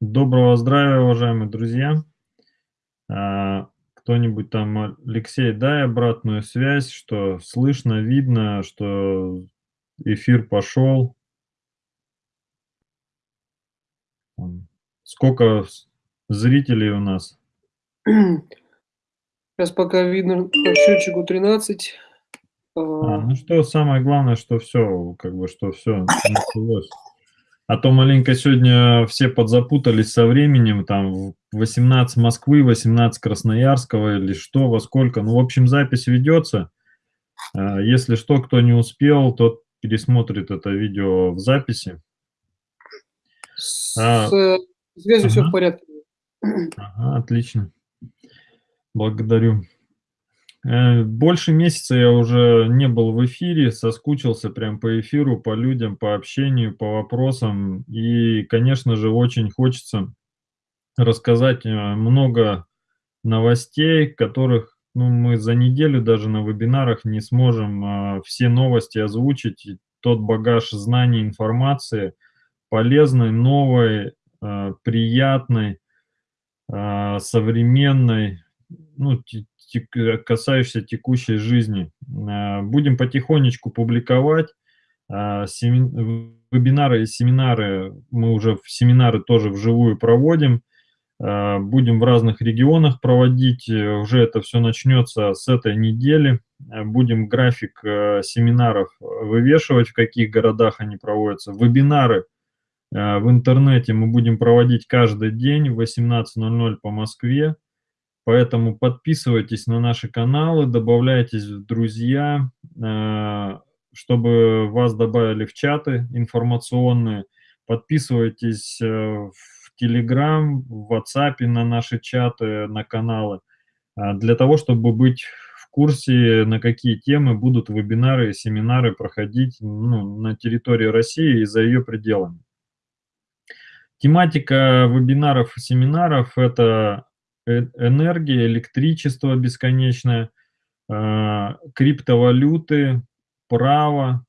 Доброго здравия, уважаемые друзья! А, кто-нибудь там, Алексей, дай обратную связь, что слышно, видно, что эфир пошел. Сколько зрителей у нас? Сейчас пока видно по счетчику 13. А, ну что, самое главное, что все, как бы, что все началось. А то маленько сегодня все подзапутались со временем, там 18 Москвы, 18 Красноярского или что, во сколько. Ну, в общем, запись ведется. А, если что, кто не успел, тот пересмотрит это видео в записи. С а, связью ага. все в порядке. Ага, отлично. Благодарю. Э, больше месяца я уже не был в эфире, соскучился прям по эфиру, по людям, по общению, по вопросам. И, конечно же, очень хочется рассказать э, много новостей, которых ну, мы за неделю даже на вебинарах не сможем э, все новости озвучить. Тот багаж знаний, информации полезной, новой, приятной, современной, ну, касающийся текущей жизни. А, будем потихонечку публиковать а, вебинары и семинары. Мы уже семинары тоже вживую проводим. Будем в разных регионах проводить. Уже это все начнется с этой недели. Будем график семинаров вывешивать, в каких городах они проводятся. Вебинары в интернете мы будем проводить каждый день в 18.00 по Москве. Поэтому подписывайтесь на наши каналы, добавляйтесь в друзья, э, чтобы вас добавили в чаты информационные. Подписывайтесь э, в Telegram, в WhatsApp на наши чаты, на каналы, э, для того, чтобы быть в курсе, на какие темы будут вебинары и семинары проходить ну, на территории России и за ее пределами. Тематика вебинаров и семинаров – это энергия, электричество бесконечное, а, криптовалюты, право,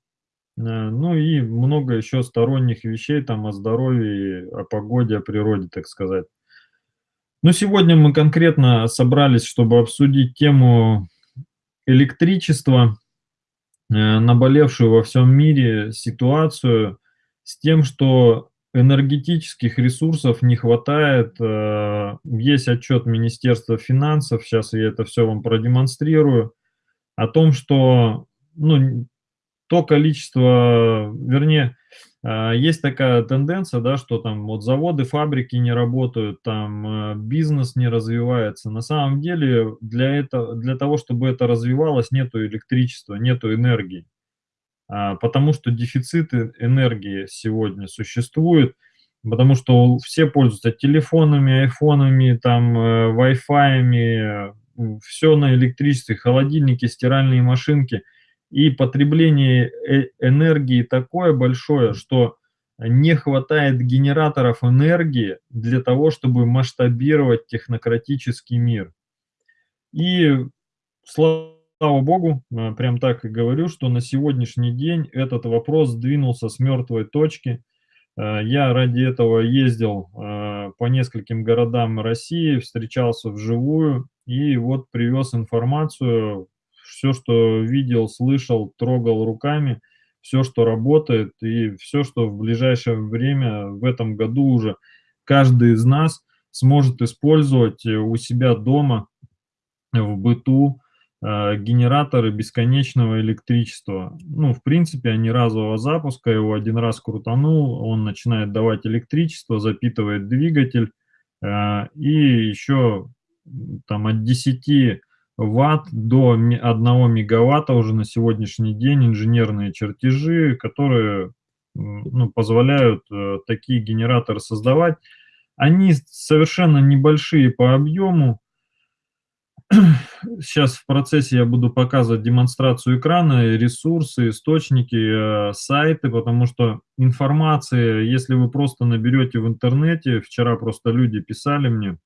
э, ну и много еще сторонних вещей там о здоровье, о погоде, о природе, так сказать. Но сегодня мы конкретно собрались, чтобы обсудить тему электричества, э, наболевшую во всем мире ситуацию с тем, что энергетических ресурсов не хватает. Э, есть отчет Министерства финансов, сейчас я это все вам продемонстрирую, о том, что ну, то количество, вернее, э, есть такая тенденция, да, что там вот заводы, фабрики не работают, там э, бизнес не развивается. На самом деле для, этого, для того, чтобы это развивалось, нету электричества, нету энергии. А, потому что дефицит энергии сегодня существует, потому что все пользуются телефонами, айфонами, там, э, Wi-Fi, все на электричестве, холодильники, стиральные машинки, и потребление э, энергии такое большое, что не хватает генераторов энергии для того, чтобы масштабировать технократический мир. И слава слава богу, э, прям так и говорю, что на сегодняшний день этот вопрос сдвинулся с мертвой точки. Э, я ради этого ездил э, по нескольким городам России, встречался вживую и вот привез информацию, все, что видел, слышал, трогал руками, все, что работает и все, что в ближайшее время, в этом году уже каждый из нас сможет использовать у себя дома, в быту, генераторы бесконечного электричества. Ну, в принципе, они разового запуска, его один раз крутанул, он начинает давать электричество, запитывает двигатель, э, и еще там от 10 ватт до 1 мегаватта уже на сегодняшний день инженерные чертежи, которые ну, позволяют э, такие генераторы создавать. Они совершенно небольшие по объему, Сейчас в процессе я буду показывать демонстрацию экрана, ресурсы, источники, э, сайты, потому что информация, если вы просто наберете в интернете, вчера просто люди писали мне,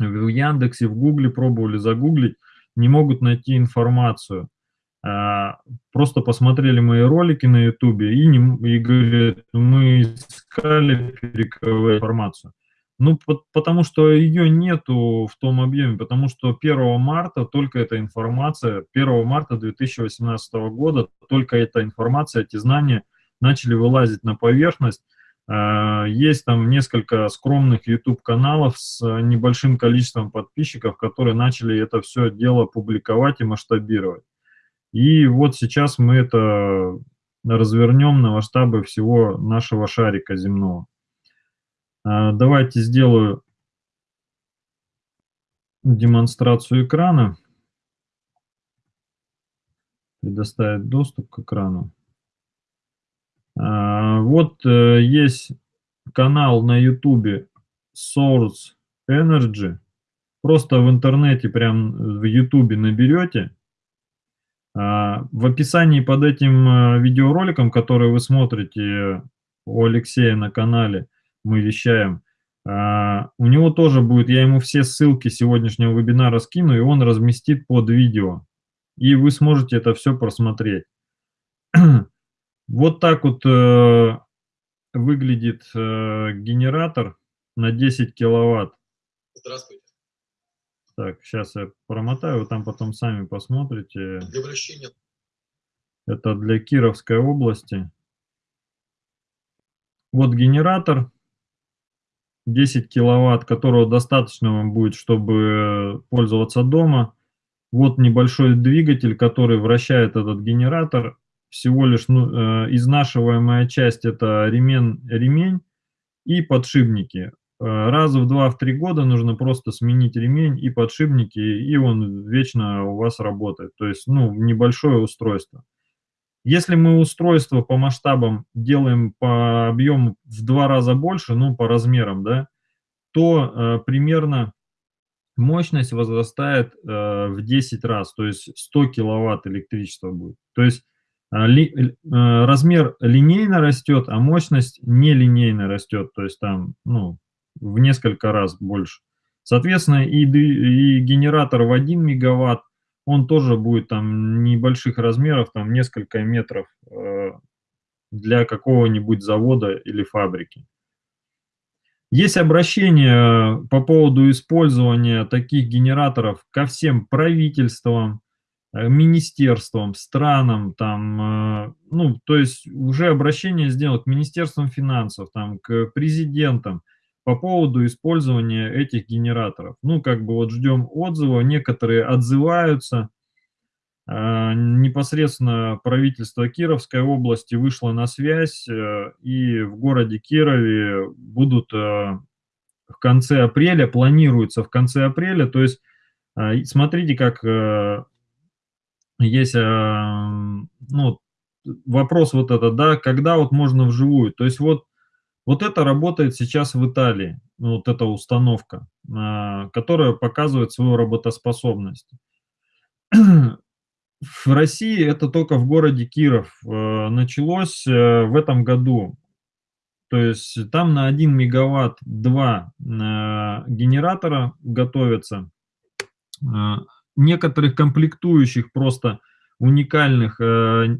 в Яндексе, в Гугле пробовали загуглить, не могут найти информацию. а, просто посмотрели мои ролики на "Ютубе" и и говорят: "Мы искали фейковую информацию". Ну, пот потому что её нету в том объёме, потому что 1 марта только эта информация, 1 марта 2018 года только эта информация, эти знания начали вылазить на поверхность. А, есть там несколько скромных YouTube-каналов с небольшим количеством подписчиков, которые начали это всё дело публиковать и масштабировать. И вот сейчас мы это развернем на масштабы всего нашего шарика земного. А, давайте сделаю демонстрацию экрана. Предоставить доступ к экрану. А, вот, э, есть канал на "Ютубе" Source Energy. Просто в интернете, прям в "Ютубе" наберете. А, в описании под этим, э, видеороликом, который вы смотрите у Алексея на канале, мы вещаем, а, у него тоже будет, я ему все ссылки сегодняшнего вебинара скину, и он разместит под видео, и вы сможете это всё просмотреть. Вот так вот, э, выглядит, э, генератор на 10 киловатт. Здравствуйте. Так, щас я промотаю, вы там потом сами посмотрите. Для вращения. Это для Кировской области. Вот генератор 10 киловатт, которого достаточно вам будет, чтобы пользоваться дома. Вот небольшой двигатель, который вращает этот генератор. Всего лишь, ну, э, изнашиваемая часть- это ремен ремень и подшипники. Э, раза в 2-3 года нужно просто сменить ремень и подшипники, и он вечно у вас работает. То есть, ну, небольшое устройство. Если мы устройство по масштабам делаем по объему в 2 раза больше, ну, по размерам, да, то, э, примерно мощность возрастает, э, в 10 раз, то есть 100 киловатт электричества будет. То есть, а, ли э, размер линейно растет, а мощность нелинейно растет, то есть там, ну, в несколько раз больше. Соответственно, и и генератор в 1 мегаватт, он тоже будет там небольших размеров, там несколько метров, э, для какого-нибудь завода или фабрики. Есть обращение по поводу использования таких генераторов ко всем правительствам, э, министерствам, странам, там, э, ну, то есть уже обращение сделано к министерствам финансов, там, к президентам по поводу использования этих генераторов. Ну, как бы вот ждем отзыва, некоторые отзываются. А, непосредственно правительство Кировской области вышло на связь, э, и в городе Кирове будут, э, в конце апреля, планируется в конце апреля, то есть, а, смотрите, как, э, есть, ам, ну, вопрос вот этот, да, когда вот можно вживую. То есть вот вот это работает сейчас в Италии, вот эта установка, а, которая показывает свою работоспособность. В России это только в городе Киров, э, началось, э, в этом году. То есть там на 1 мегаватт 2, э, генератора готовятся. Некоторых комплектующих просто уникальных, э,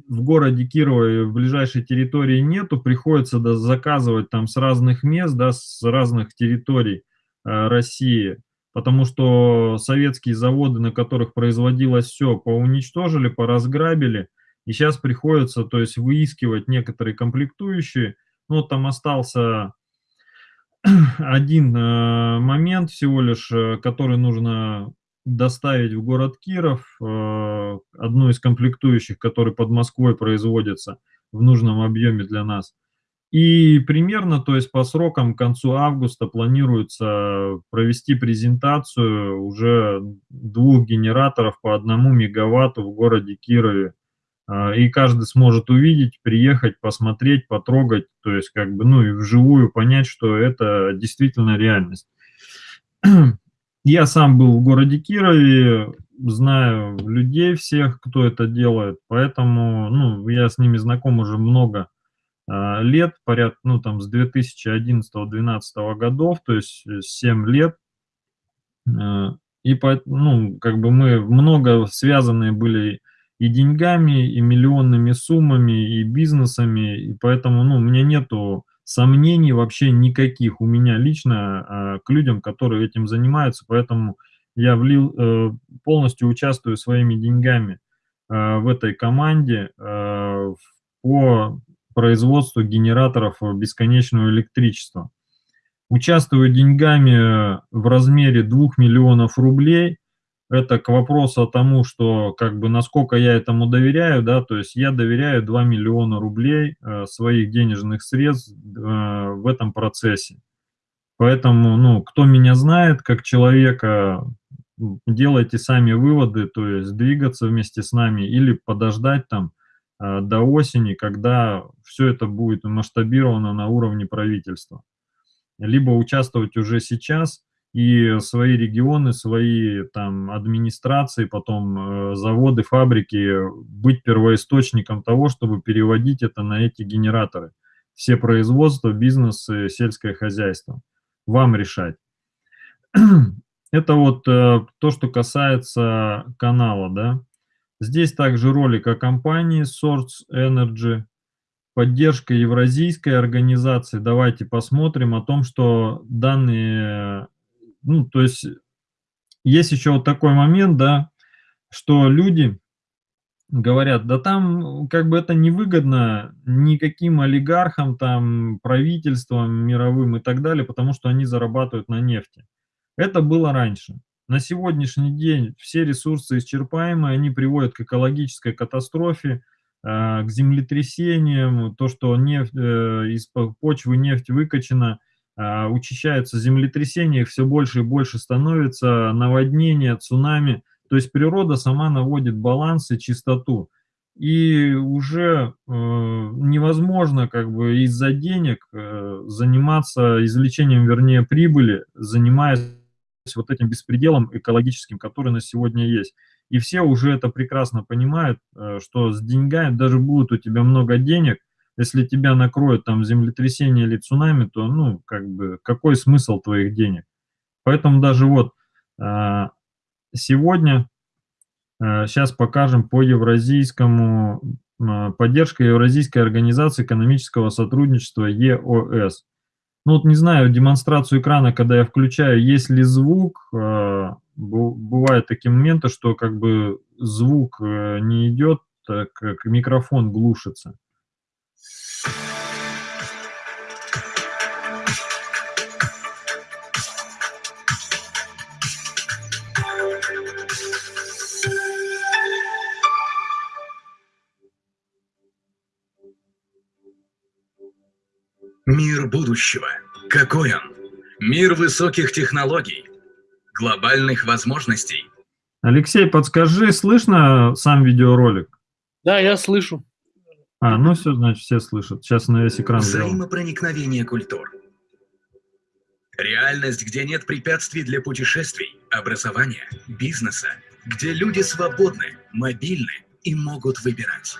в городе Кирове, в ближайшей территории нету, приходится да заказывать там с разных мест, да, с разных территорий, э, России. Потому что советские заводы, на которых производилось всё, поуничтожили, поразграбили, и щас приходится, то есть, выискивать некоторые комплектующие. Ну, там остался 1, э, момент всего лишь, который нужно доставить в город Киров, э, одну из комплектующих, который под Москвой производится в нужном объеме для нас. И примерно, то есть по срокам к концу августа планируется провести презентацию уже 2 генераторов по 1 мегаватту в городе Кирове. А, и каждый сможет увидеть, приехать, посмотреть, потрогать, то есть как бы, ну, и вживую понять, что это действительно реальность. Я сам был в городе Кирове, знаю людей всех, кто это делает, поэтому, ну, я с ними знаком уже много, а, лет, порядка, ну, там, с 2011-2012 годов, то есть 7 лет. Э, и ну, как бы мы много связаны были и деньгами, и миллионными суммами, и бизнесами, и поэтому, ну, у меня нету сомнений вообще никаких у меня лично э, к людям, которые этим занимаются, поэтому я влил, э, полностью участвую своими деньгами э, в этой команде э, по производству генераторов бесконечного электричества. Участвую деньгами в размере 2 миллионов рублей. Это к вопросу о тому, что как бы насколько я этому доверяю, да, то есть я доверяю 2 миллиона рублей э, своих денежных средств э, в этом процессе. Поэтому, ну, кто меня знает как человека, делайте сами выводы, то есть двигаться вместе с нами или подождать там э, до осени, когда все это будет масштабировано на уровне правительства. Либо участвовать уже сейчас и свои регионы, свои там администрации, потом э, заводы, фабрики, быть первоисточником того, чтобы переводить это на эти генераторы. Все производства, бизнесы, сельское хозяйство. Вам решать. Это вот э, то, что касается канала, да. Здесь также ролик о компании Source Energy, поддержка евразийской организации. Давайте посмотрим о том, что данные, ну, то есть есть еще вот такой момент, да, что люди говорят, да там как бы это невыгодно никаким олигархам, там, правительствам мировым и так далее, потому что они зарабатывают на нефти. Это было раньше. На сегодняшний день все ресурсы исчерпаемы, они приводят к экологической катастрофе, а, к землетрясениям, то, что нефть, э, из почвы нефть выкачана, учащаются землетрясения, их все больше и больше становится, наводнения, цунами. То есть природа сама наводит баланс и чистоту. И уже э, невозможно как бы из-за денег э, заниматься извлечением, вернее, прибыли, занимаясь вот этим беспределом экологическим, который на сегодня есть. И все уже это прекрасно понимают, э, что с деньгами, даже будет у тебя много денег, если тебя накроет там землетрясение или цунами, то, ну, как бы, какой смысл твоих денег? Поэтому даже вот э, сегодня, сейчас э, покажем по евразийскому, поддержка Евразийской организации экономического сотрудничества ЕОС. Ну вот не знаю, демонстрацию экрана, когда я включаю, есть ли звук, э, бывают такие моменты, что как бы звук э, не идет, так как микрофон глушится. Мир будущего. Какой он? Мир высоких технологий, глобальных возможностей. Алексей, подскажи, слышно сам видеоролик? Да, я слышу. А, ну все, значит, все слышат. Сейчас на весь экран Взаимопроникновение культур. Реальность, где нет препятствий для путешествий, образования, бизнеса, где люди свободны, мобильны и могут выбирать.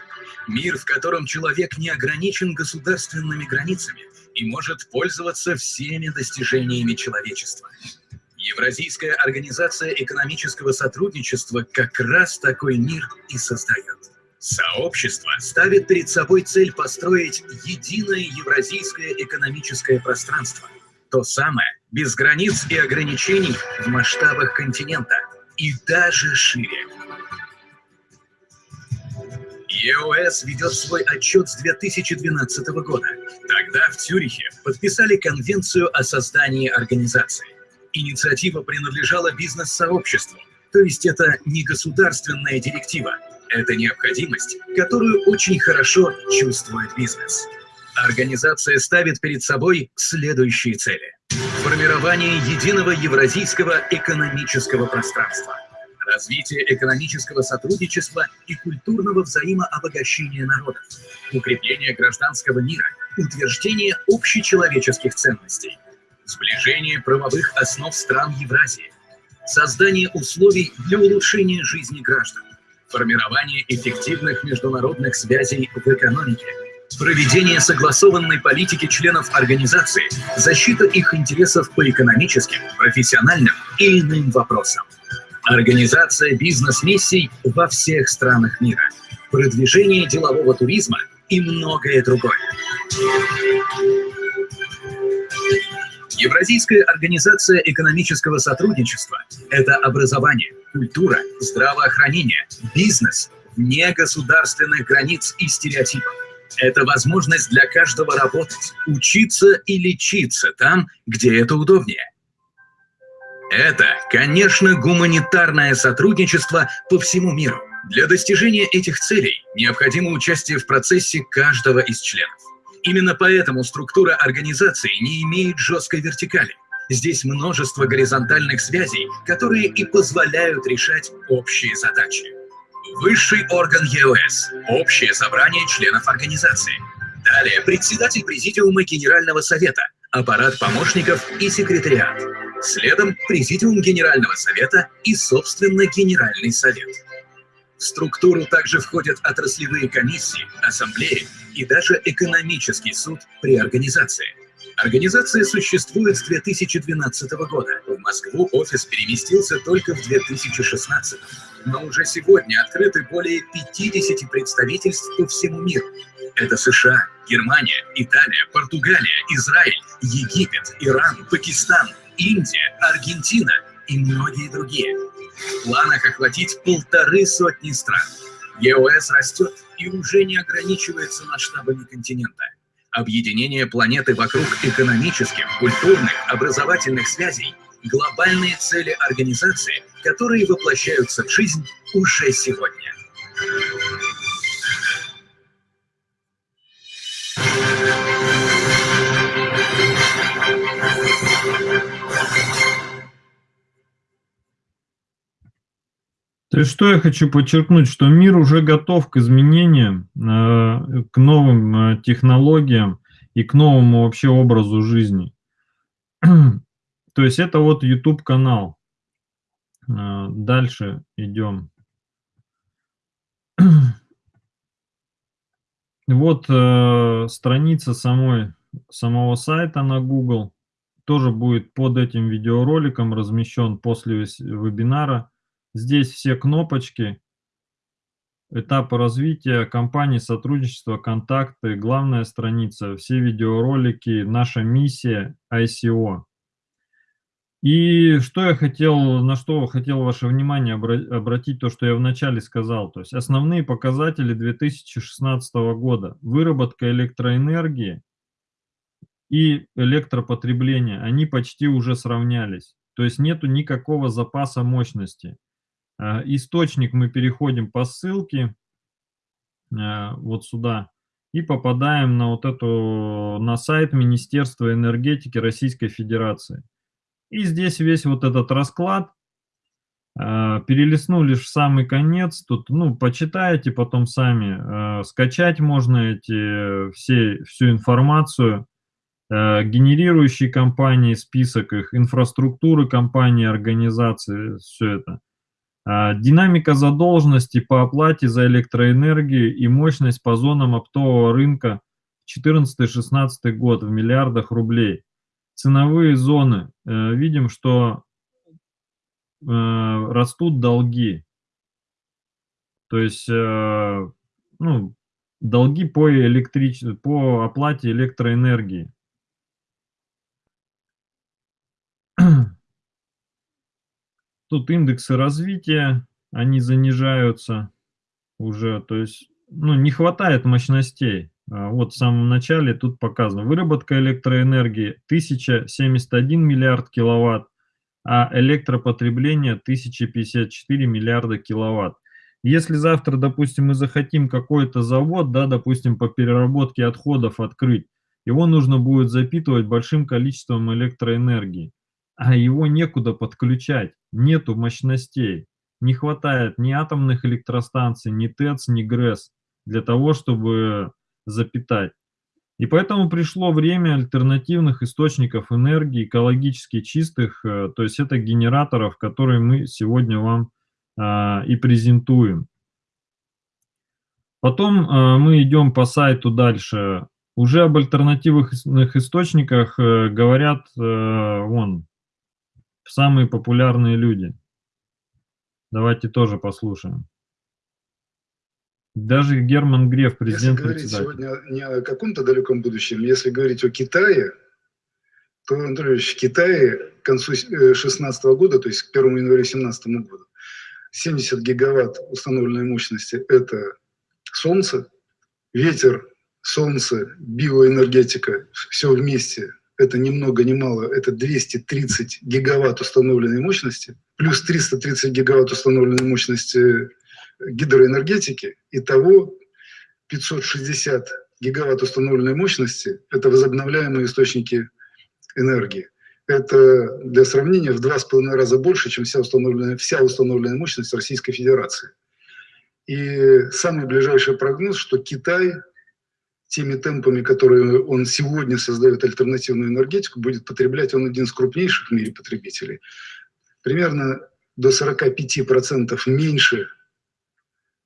Мир, в котором человек не ограничен государственными границами и может пользоваться всеми достижениями человечества. Евразийская организация экономического сотрудничества как раз такой мир и создает. Сообщество ставит перед собой цель построить единое евразийское экономическое пространство. То самое, без границ и ограничений в масштабах континента и даже шире. ЕОС ведет свой отчет с 2012 года. Тогда в Цюрихе подписали конвенцию о создании организации. Инициатива принадлежала бизнес-сообществу, то есть это не государственная директива, это необходимость, которую очень хорошо чувствует бизнес. Организация ставит перед собой следующие цели. Формирование единого евразийского экономического пространства – развитие экономического сотрудничества и культурного взаимообогащения народов, укрепление гражданского мира, утверждение общечеловеческих ценностей, сближение правовых основ стран Евразии, создание условий для улучшения жизни граждан, формирование эффективных международных связей в экономике, проведение согласованной политики членов организации, защита их интересов по экономическим, профессиональным и иным вопросам. Организация бизнес-миссий во всех странах мира, продвижение делового туризма и многое другое. Евразийская организация экономического сотрудничества – это образование, культура, здравоохранение, бизнес, вне государственных границ и стереотипов. Это возможность для каждого работать, учиться и лечиться там, где это удобнее. Это, конечно, гуманитарное сотрудничество по всему миру. Для достижения этих целей необходимо участие в процессе каждого из членов. Именно поэтому структура организации не имеет жесткой вертикали. Здесь множество горизонтальных связей, которые и позволяют решать общие задачи. Высший орган ЕОС – общее собрание членов организации. Далее председатель президиума Генерального совета, аппарат помощников и секретариат. Следом президиум Генерального совета и, собственно, Генеральный совет. В структуру также входят отраслевые комиссии, ассамблеи и даже экономический суд при организации. Организация существует с 2012 года. В Москву офис переместился только в 2016. Но уже сегодня открыты более 50 представительств по всему миру. Это США, Германия, Италия, Португалия, Израиль, Египет, Иран, Пакистан, Индия, Аргентина и многие другие. В планах охватить полторы сотни стран. ЕОС растет и уже не ограничивается масштабами континента. Объединение планеты вокруг экономических, культурных, образовательных связей – глобальные цели организации, которые воплощаются в жизнь уже сегодня. То есть что я хочу подчеркнуть, что мир уже готов к изменениям, э, к новым э, технологиям и к новому вообще образу жизни. То есть это вот YouTube канал. Э, дальше идем. Вот страница самой, самого сайта на Google. Тоже будет под этим видеороликом размещен после вебинара Здесь все кнопочки, этапы развития компании, сотрудничество, контакты, главная страница, все видеоролики, наша миссия ICO. И что я хотел, на что хотел ваше внимание обратить, то, что я вначале сказал. То есть основные показатели 2016 года. Выработка электроэнергии и электропотребление, они почти уже сравнялись. То есть нету никакого запаса мощности. Э, источник мы переходим по ссылке э, вот сюда и попадаем на вот эту, на сайт Министерства энергетики Российской Федерации. И здесь весь вот этот расклад, э, перелистну лишь в самый конец, тут, ну, почитаете потом сами, скачать можно эти, все, всю информацию, генерирующие компании, список их, инфраструктуры компании, организации, все это. А, динамика задолженности по оплате за электроэнергию и мощность по зонам оптового рынка 14-16 год в миллиардах рублей. Ценовые зоны. Э, видим, что э, растут долги. То есть э, ну, долги по, электрич... по оплате электроэнергии. Тут индексы развития, они занижаются уже, то есть ну, не хватает мощностей. А вот в самом начале тут показано. Выработка электроэнергии 1071 миллиард киловатт, а электропотребление 1054 миллиарда киловатт. Если завтра, допустим, мы захотим какой-то завод, да, допустим, по переработке отходов открыть, его нужно будет запитывать большим количеством электроэнергии а его некуда подключать, нету мощностей. Не хватает ни атомных электростанций, ни ТЭЦ, ни ГРЭС для того, чтобы запитать. И поэтому пришло время альтернативных источников энергии, экологически чистых, э, то есть это генераторов, которые мы сегодня вам а, и презентуем. Потом а, мы идем по сайту дальше. Уже об альтернативных источниках говорят, вон, самые популярные люди. Давайте тоже послушаем. Даже Герман Греф, президент Если говорить сегодня не о каком-то далеком будущем, если говорить о Китае, то, Анатольевич, в Китае к концу 2016 года, то есть к 1 января 2017 года, 70 гигаватт установленной мощности – это солнце, ветер, солнце, биоэнергетика, все вместе – это ни много ни мало, это 230 гигаватт установленной мощности, плюс 330 гигаватт установленной мощности гидроэнергетики, итого 560 гигаватт установленной мощности – это возобновляемые источники энергии. Это для сравнения в два с половиной раза больше, чем вся установленная, вся установленная мощность Российской Федерации. И самый ближайший прогноз, что Китай теми темпами, которые он сегодня создает альтернативную энергетику, будет потреблять, он один из крупнейших в мире потребителей. Примерно до 45% меньше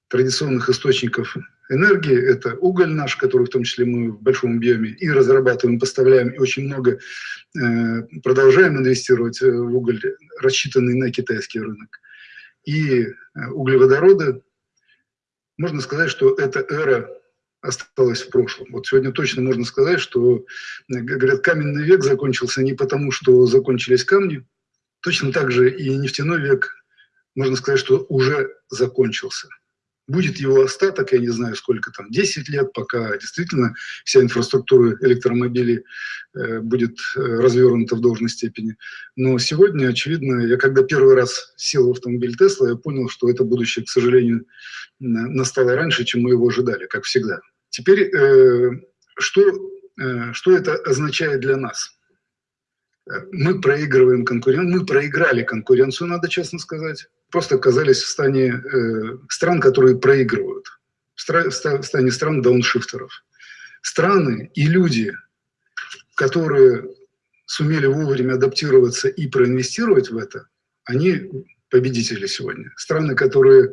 традиционных источников энергии. Это уголь наш, который в том числе мы в большом объеме и разрабатываем, поставляем, и очень много э, продолжаем инвестировать э, в уголь, рассчитанный на китайский рынок. И э, углеводороды. Можно сказать, что эта эра осталась в прошлом. Вот сегодня точно можно сказать, что, говорят, каменный век закончился не потому, что закончились камни, точно так же и нефтяной век, можно сказать, что уже закончился будет его остаток, я не знаю сколько там, 10 лет, пока действительно вся инфраструктура электромобилей э, будет э, развернута в должной степени. Но сегодня, очевидно, я когда первый раз сел в автомобиль Тесла, я понял, что это будущее, к сожалению, настало раньше, чем мы его ожидали, как всегда. Теперь, э, что, э, что это означает для нас? Мы проигрываем конкуренцию, мы проиграли конкуренцию, надо честно сказать просто оказались в стане э, стран, которые проигрывают, в стане стран дауншифтеров. Страны и люди, которые сумели вовремя адаптироваться и проинвестировать в это, они победители сегодня. Страны, которые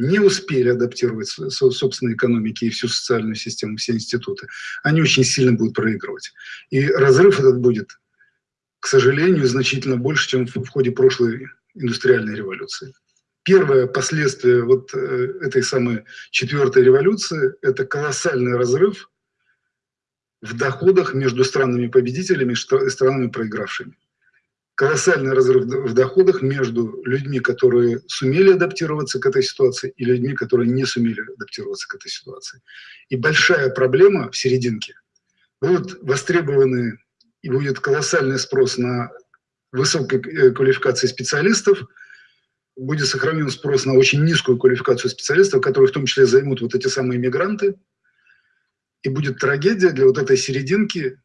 не успели адаптировать собственные экономики и всю социальную систему, все институты, они очень сильно будут проигрывать. И разрыв этот будет, к сожалению, значительно больше, чем в ходе прошлой индустриальной революции. Первое последствие вот э, этой самой четвертой революции – это колоссальный разрыв в доходах между странами-победителями и странами проигравшими. Колоссальный разрыв в доходах между людьми, которые сумели адаптироваться к этой ситуации, и людьми, которые не сумели адаптироваться к этой ситуации. И большая проблема в серединке. Будут востребованы и будет колоссальный спрос на высокой э, квалификации специалистов, будет сохранен спрос на очень низкую квалификацию специалистов, которые в том числе займут вот эти самые мигранты. И будет трагедия для вот этой серединки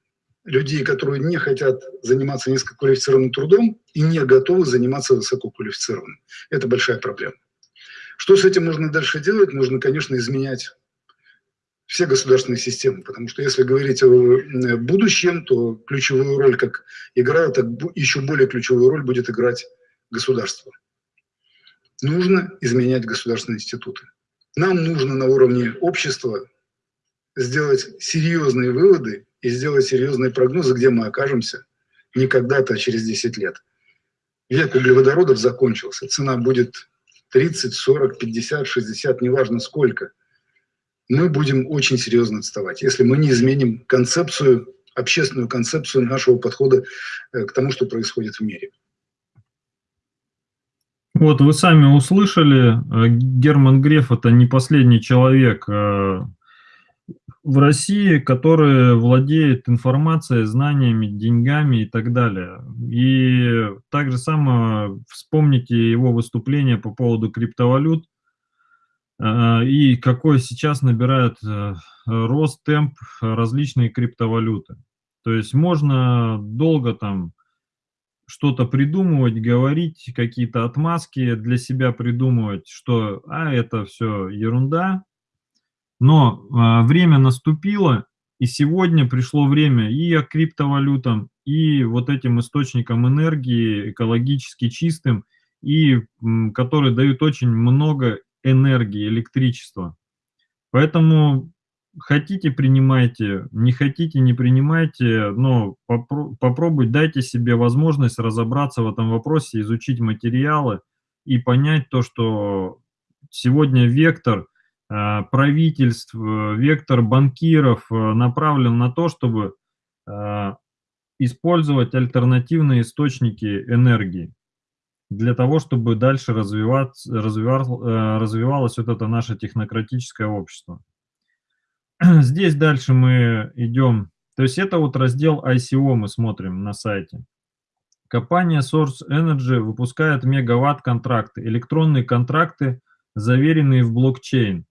людей, которые не хотят заниматься низкоквалифицированным трудом и не готовы заниматься высококвалифицированным. Это большая проблема. Что с этим можно дальше делать? Нужно, конечно, изменять все государственные системы, потому что если говорить о э, будущем, то ключевую роль как играла, так еще более ключевую роль будет играть государство. Нужно изменять государственные институты. Нам нужно на уровне общества сделать серьезные выводы и сделать серьезные прогнозы, где мы окажемся не когда-то, а через 10 лет. Век углеводородов закончился. Цена будет 30, 40, 50, 60, неважно сколько – мы будем очень серьезно отставать, если мы не изменим концепцию, общественную концепцию нашего подхода э, к тому, что происходит в мире. Вот вы сами услышали, э, Герман Греф – это не последний человек э, в России, который владеет информацией, знаниями, деньгами и так далее. И также само вспомните его выступление по поводу криптовалют, а, и какой сейчас набирает э, рост, темп различные криптовалюты. То есть можно долго там что-то придумывать, говорить, какие-то отмазки для себя придумывать, что а, это все ерунда, но а, время наступило, и сегодня пришло время и криптовалютам, и вот этим источникам энергии экологически чистым, и которые дают очень много энергии, электричества. Поэтому хотите принимайте, не хотите не принимайте, но попро попробуйте, дайте себе возможность разобраться в этом вопросе, изучить материалы, и понять то, что сегодня вектор правительств, вектор банкиров направлен на то, чтобы использовать альтернативные источники энергии для того, чтобы дальше развиваться, развивал, развивалось вот это наше технократическое общество. Здесь дальше мы идем, то есть это вот раздел ICO мы смотрим на сайте. Компания Source Energy выпускает мегаватт-контракты, электронные контракты, заверенные в блокчейн.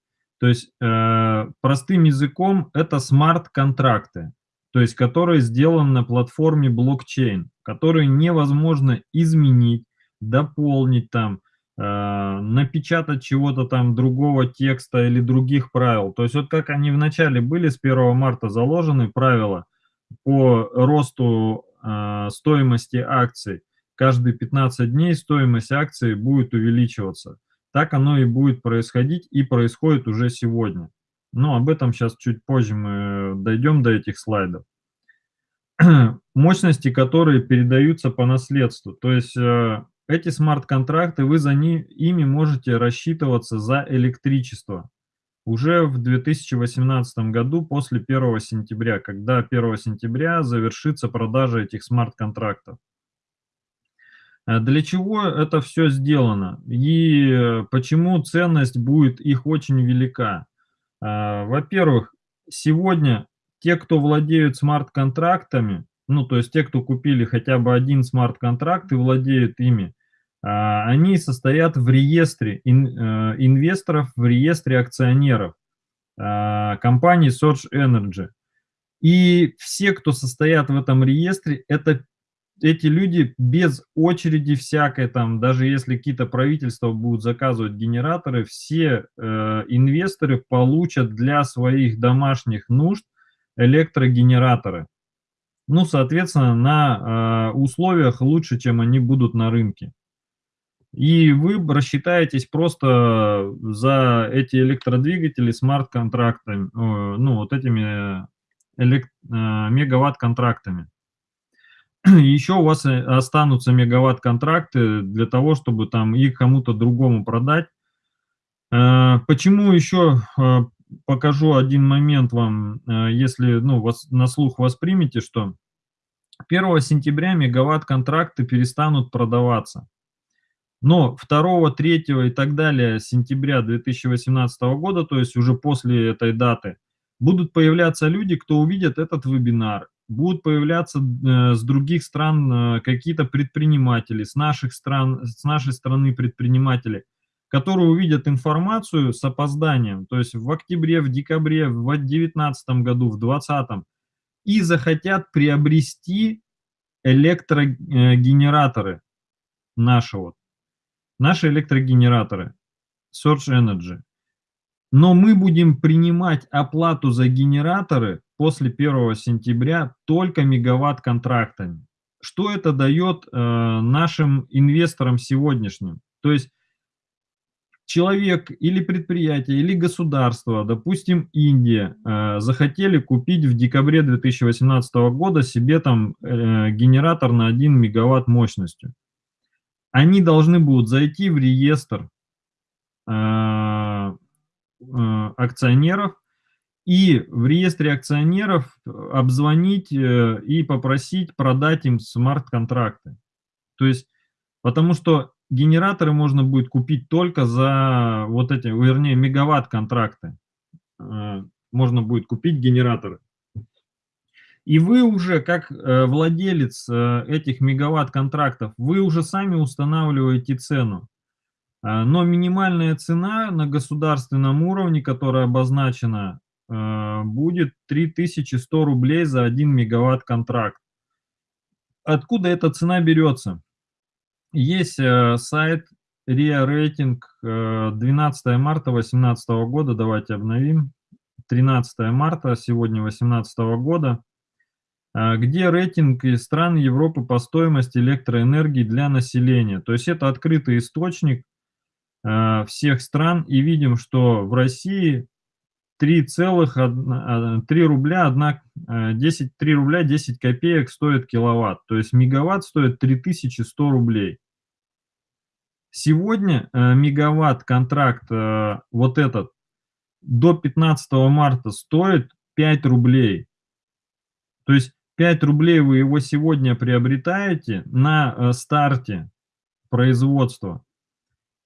То есть э, простым языком это смарт-контракты, то есть которые сделаны на платформе блокчейн, которые невозможно изменить, дополнить там, э, напечатать чего-то там другого текста или других правил. То есть вот как они вначале были с 1 марта заложены правила по росту э, стоимости акций. Каждые 15 дней стоимость акции будет увеличиваться. Так оно и будет происходить и происходит уже сегодня. Но об этом сейчас чуть позже мы дойдем до этих слайдов. Мощности, которые передаются по наследству. То есть э, эти смарт-контракты, вы за ни, ими можете рассчитываться за электричество уже в 2018 году после 1 сентября, когда 1 сентября завершится продажа этих смарт-контрактов. Э, для чего это все сделано и почему ценность будет их очень велика? Э, во-первых, сегодня те, кто владеют смарт-контрактами, ну, то есть те, кто купили хотя бы один смарт-контракт и владеют ими, а, они состоят в реестре э, инвесторов, в реестре акционеров компании Source Energy. И все, кто состоят в этом реестре, это эти люди без очереди всякой, там, даже если какие-то правительства будут заказывать генераторы, все э, инвесторы получат для своих домашних нужд электрогенераторы ну, соответственно, на э, условиях лучше, чем они будут на рынке. И вы рассчитаетесь просто за эти электродвигатели смарт-контрактами, ну, вот этими элект, э, мегаватт-контрактами. Еще у вас э, останутся мегаватт-контракты для того, чтобы там их кому-то другому продать. Э, почему еще э, покажу один момент вам, если ну, вас, на слух воспримете, что 1 сентября мегаватт-контракты перестанут продаваться. Но 2, 3 и так далее сентября 2018 года, то есть уже после этой даты, будут появляться люди, кто увидят этот вебинар, будут появляться э, с других стран э, какие-то предприниматели, с наших стран, с нашей страны предприниматели, которые увидят информацию с опозданием, то есть в октябре, в декабре, в 2019 году, в 2020, и захотят приобрести электрогенераторы наши вот, наши электрогенераторы, Source Energy. Но мы будем принимать оплату за генераторы после 1 сентября только мегаватт-контрактами. Что это дает э, нашим инвесторам сегодняшним? То есть человек или предприятие, или государство, допустим, Индия, э, захотели купить в декабре 2018 года себе там э, генератор на 1 мегаватт мощностью. Они должны будут зайти в реестр э, акционеров и в реестре акционеров обзвонить и попросить продать им смарт-контракты. То есть, потому что генераторы можно будет купить только за вот эти, вернее, мегаватт-контракты. Э, можно будет купить генераторы. И вы уже, как э, владелец э, этих мегаватт-контрактов, вы уже сами устанавливаете цену. Но минимальная цена на государственном уровне, которая обозначена, будет 3100 рублей за 1 мегаватт-контракт. Откуда эта цена берется? Есть э, сайт RIA э, 12 марта 2018 года, давайте обновим. 13 марта, сегодня 2018 года, э, где рейтинг из стран Европы по стоимости электроэнергии для населения. То есть это открытый источник э, всех стран, и видим, что в России 3,1 3 э, рубля 1, 10, 3 рубля 10 копеек стоит киловатт. То есть мегаватт стоит 3100 рублей. Сегодня э, мегаватт-контракт э, вот этот до 15 марта стоит 5 рублей. То есть 5 рублей вы его сегодня приобретаете на э, старте производства.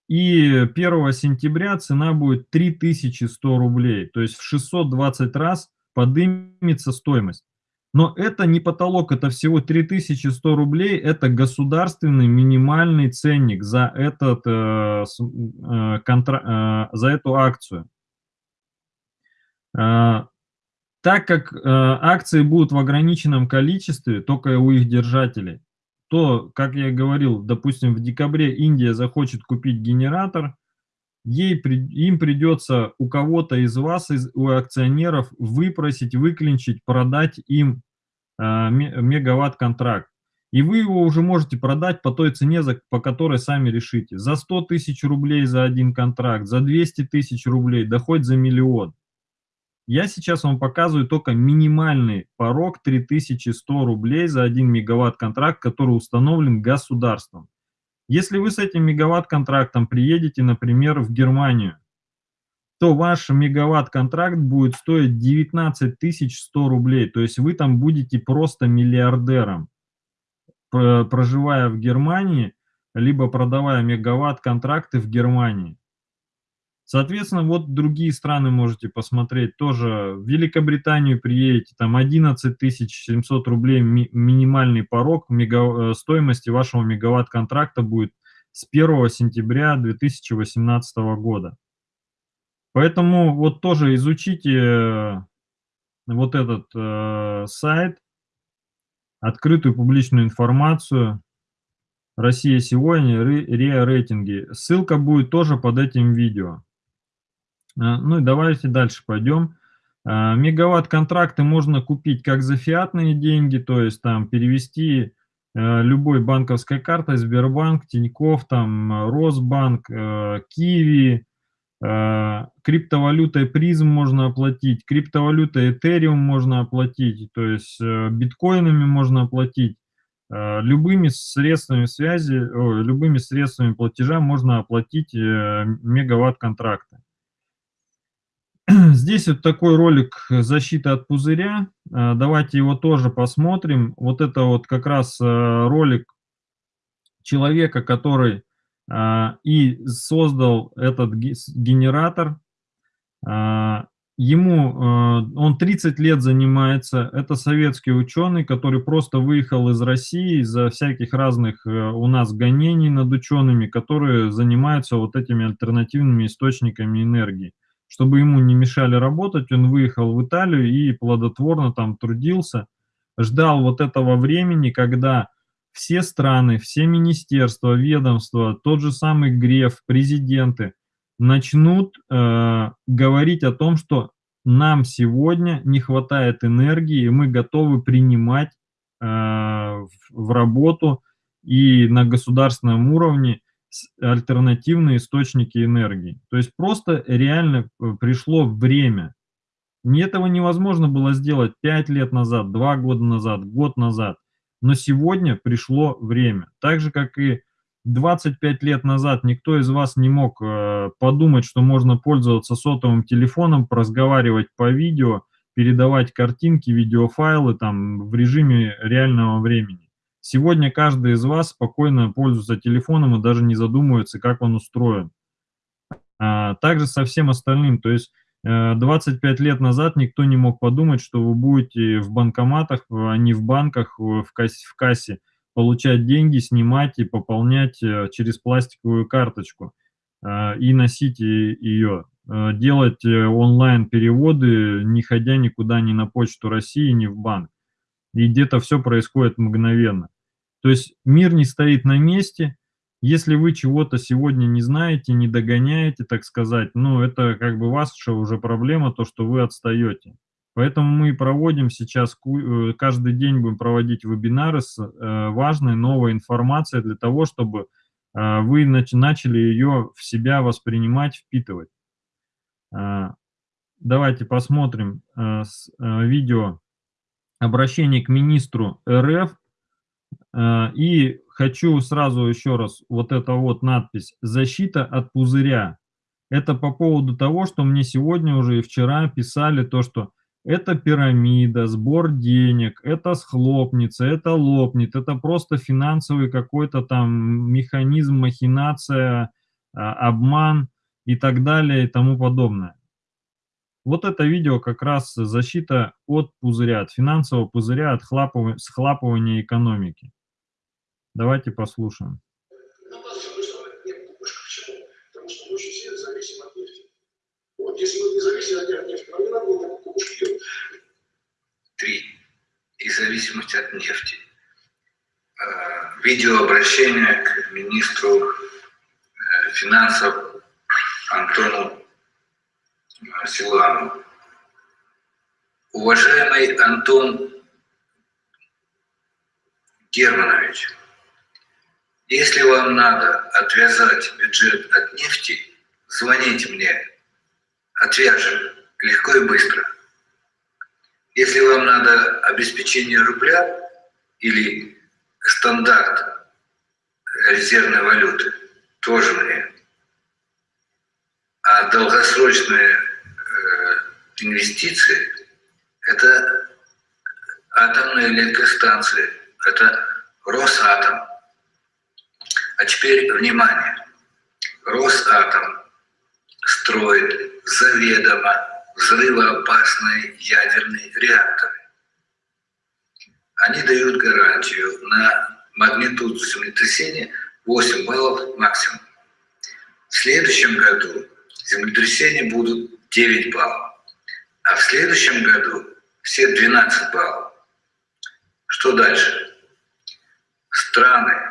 И 1 сентября цена будет 3100 рублей. То есть в 620 раз поднимется стоимость. Но это не потолок, это всего 3100 рублей, это государственный минимальный ценник за, этот, э, э, контра, э, за эту акцию. Э, так как э, акции будут в ограниченном количестве, только у их держателей, то, как я говорил, допустим, в декабре Индия захочет купить генератор, ей, им придется у кого-то из вас, из, у акционеров, выпросить, выклинчить, продать им э, мегаватт-контракт. И вы его уже можете продать по той цене, за, по которой сами решите. За 100 тысяч рублей за один контракт, за 200 тысяч рублей, да хоть за миллион. Я сейчас вам показываю только минимальный порог 3100 рублей за 1 мегаватт-контракт, который установлен государством. Если вы с этим мегаватт-контрактом приедете, например, в Германию, то ваш мегаватт-контракт будет стоить 19 100 рублей. То есть вы там будете просто миллиардером, проживая в Германии, либо продавая мегаватт-контракты в Германии. Соответственно, вот другие страны можете посмотреть тоже. В Великобританию приедете, там 11 700 рублей ми минимальный порог мега, э, стоимости вашего мегаватт-контракта будет с 1 сентября 2018 года. Поэтому вот тоже изучите э, вот этот э, сайт, открытую публичную информацию, Россия сегодня, РИА рейтинги. Ссылка будет тоже под этим видео. А, ну и давайте дальше пойдем. А, мегаватт-контракты можно купить как за фиатные деньги, то есть там перевести э, любой банковской картой, Сбербанк, Тиньков, там Росбанк, э, Киви, э, криптовалютой призм можно оплатить, криптовалютой Ethereum можно оплатить, то есть биткоинами можно оплатить, любыми средствами связи, любыми средствами платежа можно оплатить мегаватт-контракты. Здесь вот такой ролик защиты от пузыря. А, давайте его тоже посмотрим. Вот это вот как раз а, ролик человека, который а, и создал этот генератор. Ему, он 30 лет занимается, это советский ученый, который просто выехал из России из-за всяких разных у нас гонений над учеными, которые занимаются вот этими альтернативными источниками энергии чтобы ему не мешали работать, он выехал в Италию и плодотворно там трудился, ждал вот этого времени, когда все страны, все министерства, ведомства, тот же самый Греф, президенты начнут э, говорить о том, что нам сегодня не хватает энергии, и мы готовы принимать э, в, в работу и на государственном уровне альтернативные источники энергии. То есть просто реально э, пришло время. Этого невозможно было сделать 5 лет назад, 2 года назад, год назад. Но сегодня пришло время. Так же, как и 25 лет назад никто из вас не мог э, подумать, что можно пользоваться сотовым телефоном, разговаривать по видео, передавать картинки, видеофайлы там в режиме реального времени. Сегодня каждый из вас спокойно пользуется телефоном и даже не задумывается, как он устроен. А, также со всем остальным, то есть 25 э, лет назад никто не мог подумать, что вы будете в банкоматах, а не в банках, в кассе, в кассе получать деньги, снимать и пополнять э, через пластиковую карточку э, и носить ее, делать онлайн-переводы, не ходя никуда ни на почту России, ни в банк. И где-то все происходит мгновенно. То есть мир не стоит на месте. Если вы чего-то сегодня не знаете, не догоняете, так сказать, ну, это как бы ваша уже проблема, то, что вы отстаете. Поэтому мы проводим сейчас, э, каждый день будем проводить вебинары с э, важной новой информацией для того, чтобы э, вы начали ее в себя воспринимать, впитывать. Давайте посмотрим видео обращение к министру РФ и хочу сразу еще раз, вот эта вот надпись «Защита от пузыря». Это по поводу того, что мне сегодня уже и вчера писали то, что это пирамида, сбор денег, это схлопнется, это лопнет, это просто финансовый какой-то там механизм, махинация, а, обман и так далее и тому подобное. Вот это видео как раз защита от пузыря, от финансового пузыря, от хлапывания, схлапывания экономики. Давайте послушаем. если мы не зависим от нефти, нам не надо было такую кукушку делать. Три. И зависимость от нефти. А, видеообращение к министру э, финансов Антону э, Силанову. Уважаемый Антон Германович, если вам надо отвязать бюджет от нефти, звоните мне отвяжем легко и быстро. Если вам надо обеспечение рубля или стандарт резервной валюты, тоже мне. А долгосрочные э, инвестиции – это атомные электростанции, это Росатом. А теперь внимание. Росатом строит заведомо взрывоопасные ядерные реакторы. Они дают гарантию на магнитуду землетрясения 8 баллов максимум. В следующем году землетрясения будут 9 баллов, а в следующем году все 12 баллов. Что дальше? Страны,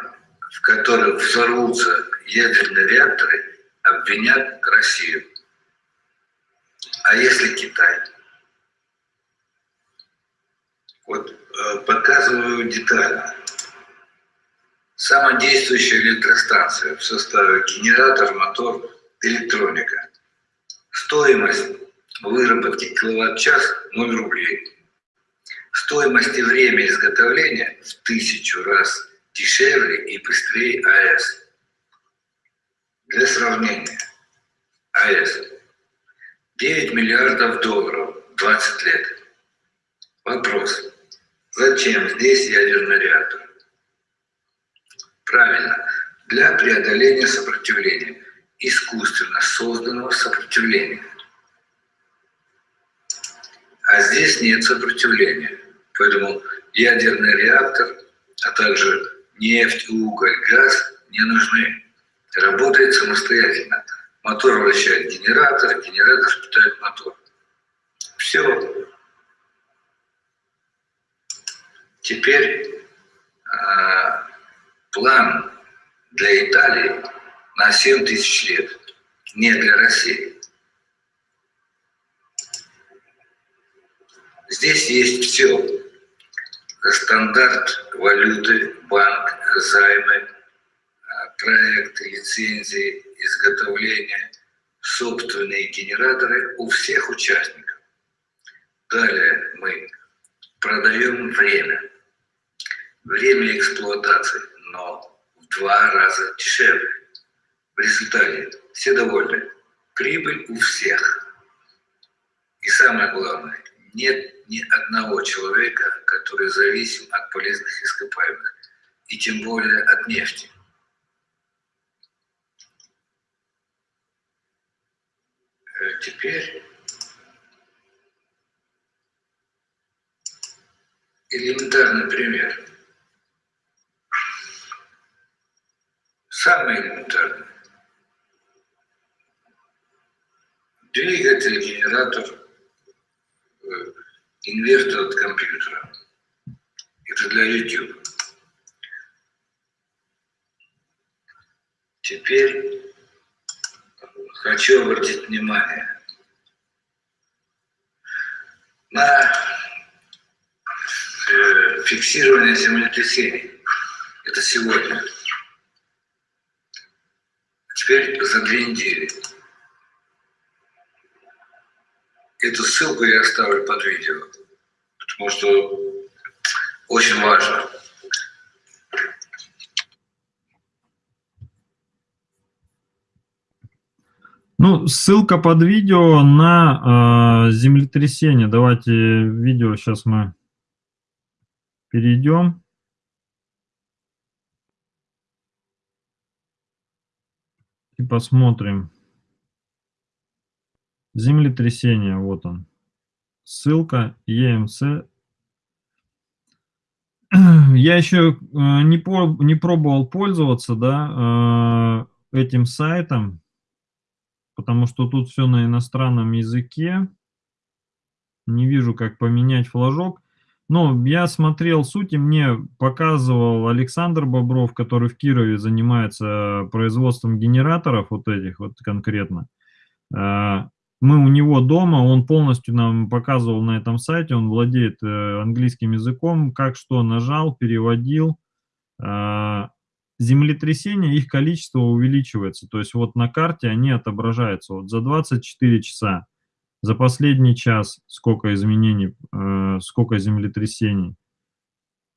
в которых взорвутся ядерные реакторы, обвинят Россию. А если Китай? Вот э, показываю детально. Самодействующая электростанция в составе генератор, мотор, электроника. Стоимость выработки киловатт-час 0 рублей. Стоимость и время изготовления в тысячу раз дешевле и быстрее АЭС. Для сравнения, АЭС 9 миллиардов долларов, 20 лет. Вопрос. Зачем здесь ядерный реактор? Правильно, для преодоления сопротивления, искусственно созданного сопротивления. А здесь нет сопротивления. Поэтому ядерный реактор, а также нефть, уголь, газ не нужны. Работает самостоятельно. Мотор вращает генератор, генератор питает мотор. Все. Теперь э, план для Италии на 7 тысяч лет, не для России. Здесь есть все. Стандарт валюты, банк, займы, проекты, лицензии, изготовления, собственные генераторы у всех участников. Далее мы продаем время. Время эксплуатации, но в два раза дешевле. В результате все довольны. Прибыль у всех. И самое главное, нет ни одного человека, который зависим от полезных ископаемых, и тем более от нефти. Э, теперь элементарный пример. Самый элементарный. Двигатель, генератор, э, инвертор от компьютера. Это для YouTube. Теперь хочу обратить внимание на э, фиксирование землетрясений. Это сегодня. Теперь за две недели. Эту ссылку я оставлю под видео, потому что очень важно. Ну, ссылка под видео на э, землетрясение. Давайте видео сейчас мы перейдем. И посмотрим. Землетрясение, вот он. Ссылка EMC. Я еще э, не, по, не пробовал пользоваться да, э, этим сайтом потому что тут все на иностранном языке. Не вижу, как поменять флажок. Но я смотрел суть, и мне показывал Александр Бобров, который в Кирове занимается производством генераторов, вот этих вот конкретно. Мы у него дома, он полностью нам показывал на этом сайте, он владеет э, английским языком, как что нажал, переводил. А, землетрясения, их количество увеличивается. То есть вот на карте они отображаются. Вот за 24 часа, за последний час сколько изменений, э, сколько землетрясений.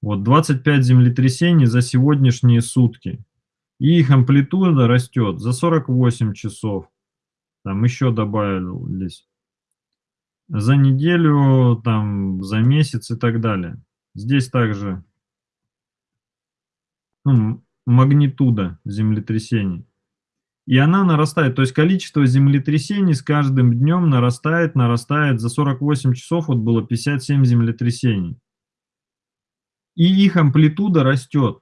Вот 25 землетрясений за сегодняшние сутки. И их амплитуда растет за 48 часов. Там еще добавились. За неделю, там, за месяц и так далее. Здесь также ну, магнитуда землетрясений. И она нарастает, то есть количество землетрясений с каждым днем нарастает, нарастает. За 48 часов вот было 57 землетрясений. И их амплитуда растет.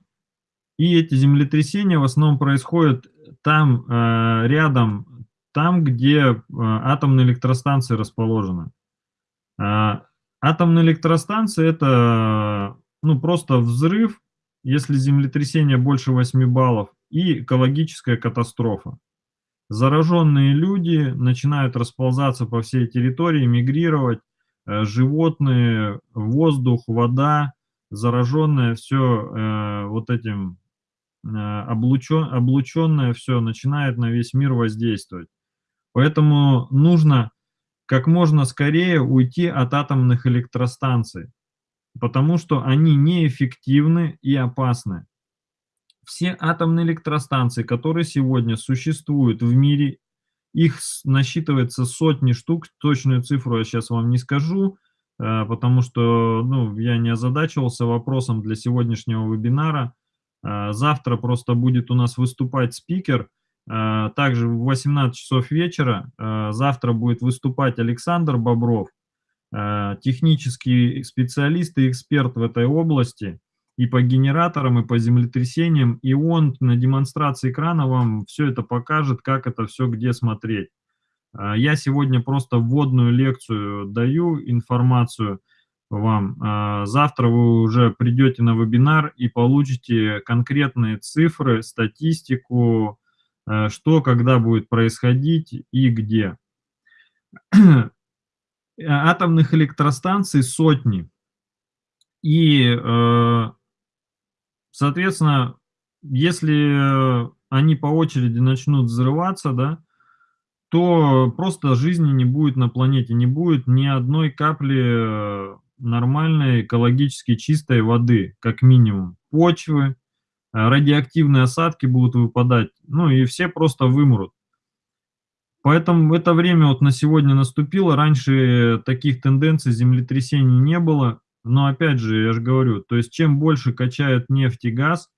И эти землетрясения в основном происходят там, э, рядом, там, где э, атомные электростанции расположены. Э, атомные электростанции – это ну, просто взрыв если землетрясение больше 8 баллов, и экологическая катастрофа. Зараженные люди начинают расползаться по всей территории, мигрировать, э, животные, воздух, вода, зараженное все э, вот этим э, облучен, облученное все начинает на весь мир воздействовать. Поэтому нужно как можно скорее уйти от атомных электростанций потому что они неэффективны и опасны. Все атомные электростанции, которые сегодня существуют в мире, их насчитывается сотни штук, точную цифру я сейчас вам не скажу, э, потому что ну, я не озадачивался вопросом для сегодняшнего вебинара. Э, завтра просто будет у нас выступать спикер, также в 18 часов вечера, завтра будет выступать Александр Бобров, Э, технический специалист и эксперт в этой области и по генераторам, и по землетрясениям, и он на демонстрации экрана вам все это покажет, как это все где смотреть. Э, я сегодня просто вводную лекцию даю, информацию вам. Э, завтра вы уже придете на вебинар и получите конкретные цифры, статистику, что, когда будет происходить и где. Э, атомных электростанций сотни. И, э, соответственно, если они по очереди начнут взрываться, да, то просто жизни не будет на планете, не будет ни одной капли нормальной экологически чистой воды, как минимум. Почвы, радиоактивные осадки будут выпадать, ну и все просто вымрут. Поэтому это время вот на сегодня наступило. Раньше таких тенденций землетрясений не было. Но опять же, я же говорю, то есть чем больше качают нефть и газ,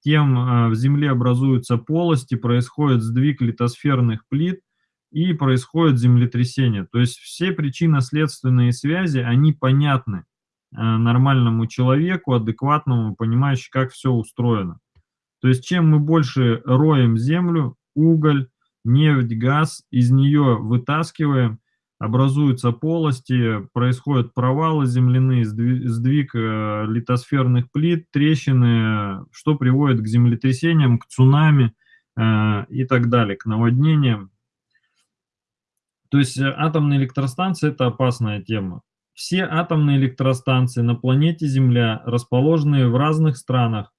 тем а, в Земле образуются полости, происходит сдвиг литосферных плит и происходит землетрясение. То есть все причинно-следственные связи, они понятны нормальному человеку, адекватному, понимающему, как все устроено. То есть чем мы больше роем землю, уголь, нефть, газ, из нее вытаскиваем, образуются полости, происходят провалы земляные, сдвиг э, литосферных плит, трещины, что приводит к землетрясениям, к цунами э, и так далее, к наводнениям. То есть э, атомные электростанции – это опасная тема. Все атомные электростанции на планете Земля, расположенные в разных странах,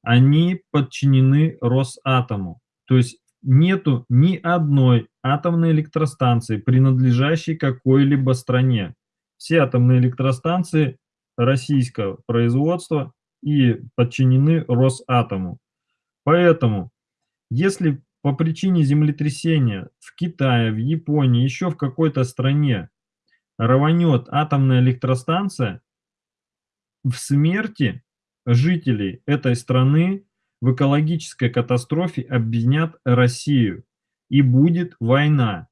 они подчинены Росатому. То есть нету ни одной атомной электростанции, принадлежащей какой-либо стране. Все атомные электростанции российского производства и подчинены Росатому. Поэтому, если по причине землетрясения в Китае, в Японии, еще в какой-то стране рванет атомная электростанция, в смерти жителей этой страны в экологической катастрофе обвинят Россию, и будет война.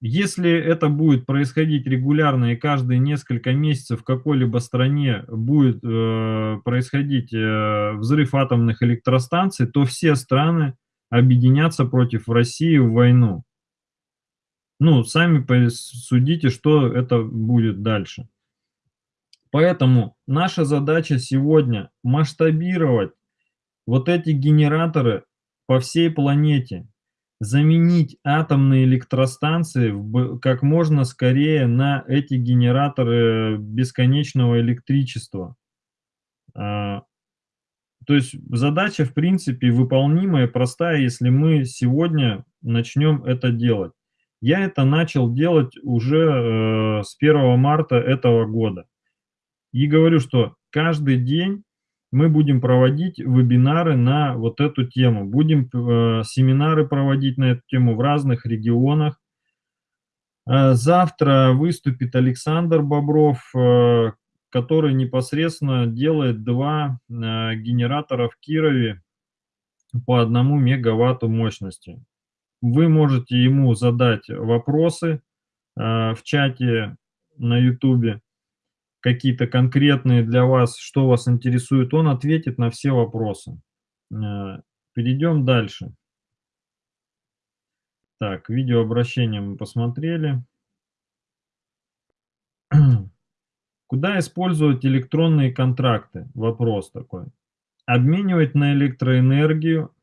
Если это будет происходить регулярно и каждые несколько месяцев в какой-либо стране будет э, происходить э, взрыв атомных электростанций, то все страны объединятся против России в войну. Ну, сами судите, что это будет дальше. Поэтому наша задача сегодня масштабировать вот эти генераторы по всей планете, заменить атомные электростанции как можно скорее на эти генераторы бесконечного электричества. А, то есть задача, в принципе, выполнимая, простая, если мы сегодня начнем это делать. Я это начал делать уже э, с 1 марта этого года. И говорю, что каждый день мы будем проводить вебинары на вот эту тему. Будем э, семинары проводить на эту тему в разных регионах. Э, завтра выступит Александр Бобров, э, который непосредственно делает два э, генератора в Кирове по одному мегаватту мощности. Вы можете ему задать вопросы э, в чате на YouTube какие-то конкретные для вас, что вас интересует, он ответит на все вопросы. Э, перейдем дальше. Так, видеообращение мы посмотрели. Куда использовать электронные контракты? Вопрос такой. Обменивать на электроэнергию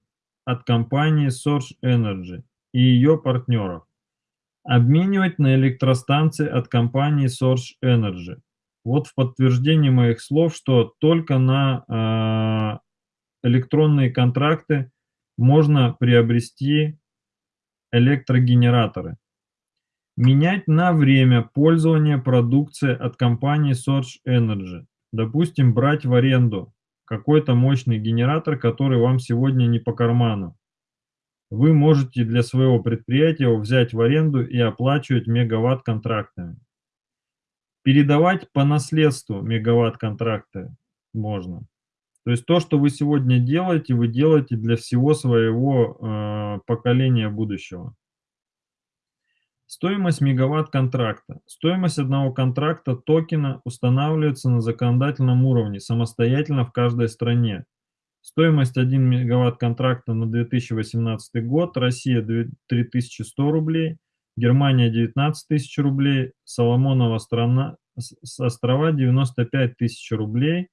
от компании Source Energy и ее партнеров. Обменивать на электростанции от компании Source Energy. Вот в подтверждение моих слов, что только на э, электронные контракты можно приобрести электрогенераторы. Менять на время пользования продукции от компании Source Energy. Допустим, брать в аренду какой-то мощный генератор, который вам сегодня не по карману. Вы можете для своего предприятия взять в аренду и оплачивать мегаватт контрактами. Передавать по наследству мегаватт-контракты можно. То есть то, что вы сегодня делаете, вы делаете для всего своего э, поколения будущего. Стоимость мегаватт-контракта. Стоимость одного контракта токена устанавливается на законодательном уровне самостоятельно в каждой стране. Стоимость 1 мегаватт контракта на 2018 год. Россия 3100 рублей. Германия 19 тысяч рублей, Соломонова страна, острова 95 тысяч рублей,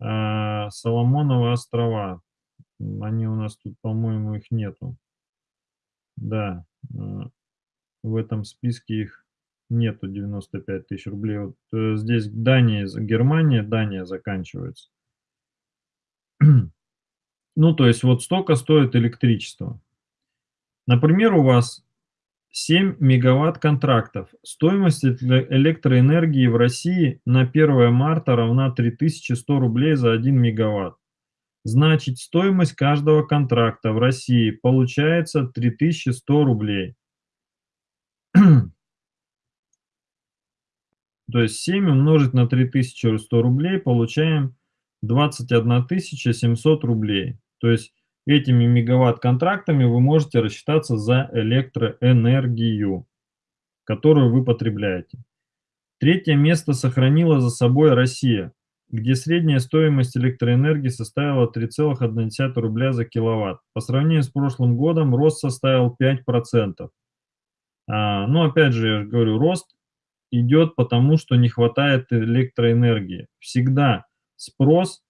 а Соломонова острова, они у нас тут, по-моему, их нету. Да, а, в этом списке их нету 95 тысяч рублей. Вот э, здесь Дания, Германия, Дания заканчивается. Ну, то есть вот столько стоит электричество. Например, у вас 7 мегаватт контрактов. Стоимость электроэнергии в России на 1 марта равна 3100 рублей за 1 мегаватт. Значит, стоимость каждого контракта в России получается 3100 рублей. То есть 7 умножить на 3100 рублей получаем 21 700 рублей. То есть Этими мегаватт-контрактами вы можете рассчитаться за электроэнергию, которую вы потребляете. Третье место сохранила за собой Россия, где средняя стоимость электроэнергии составила 3,1 рубля за киловатт. По сравнению с прошлым годом рост составил 5%. А, ну, опять же, я говорю, рост идет потому, что не хватает электроэнергии. Всегда спрос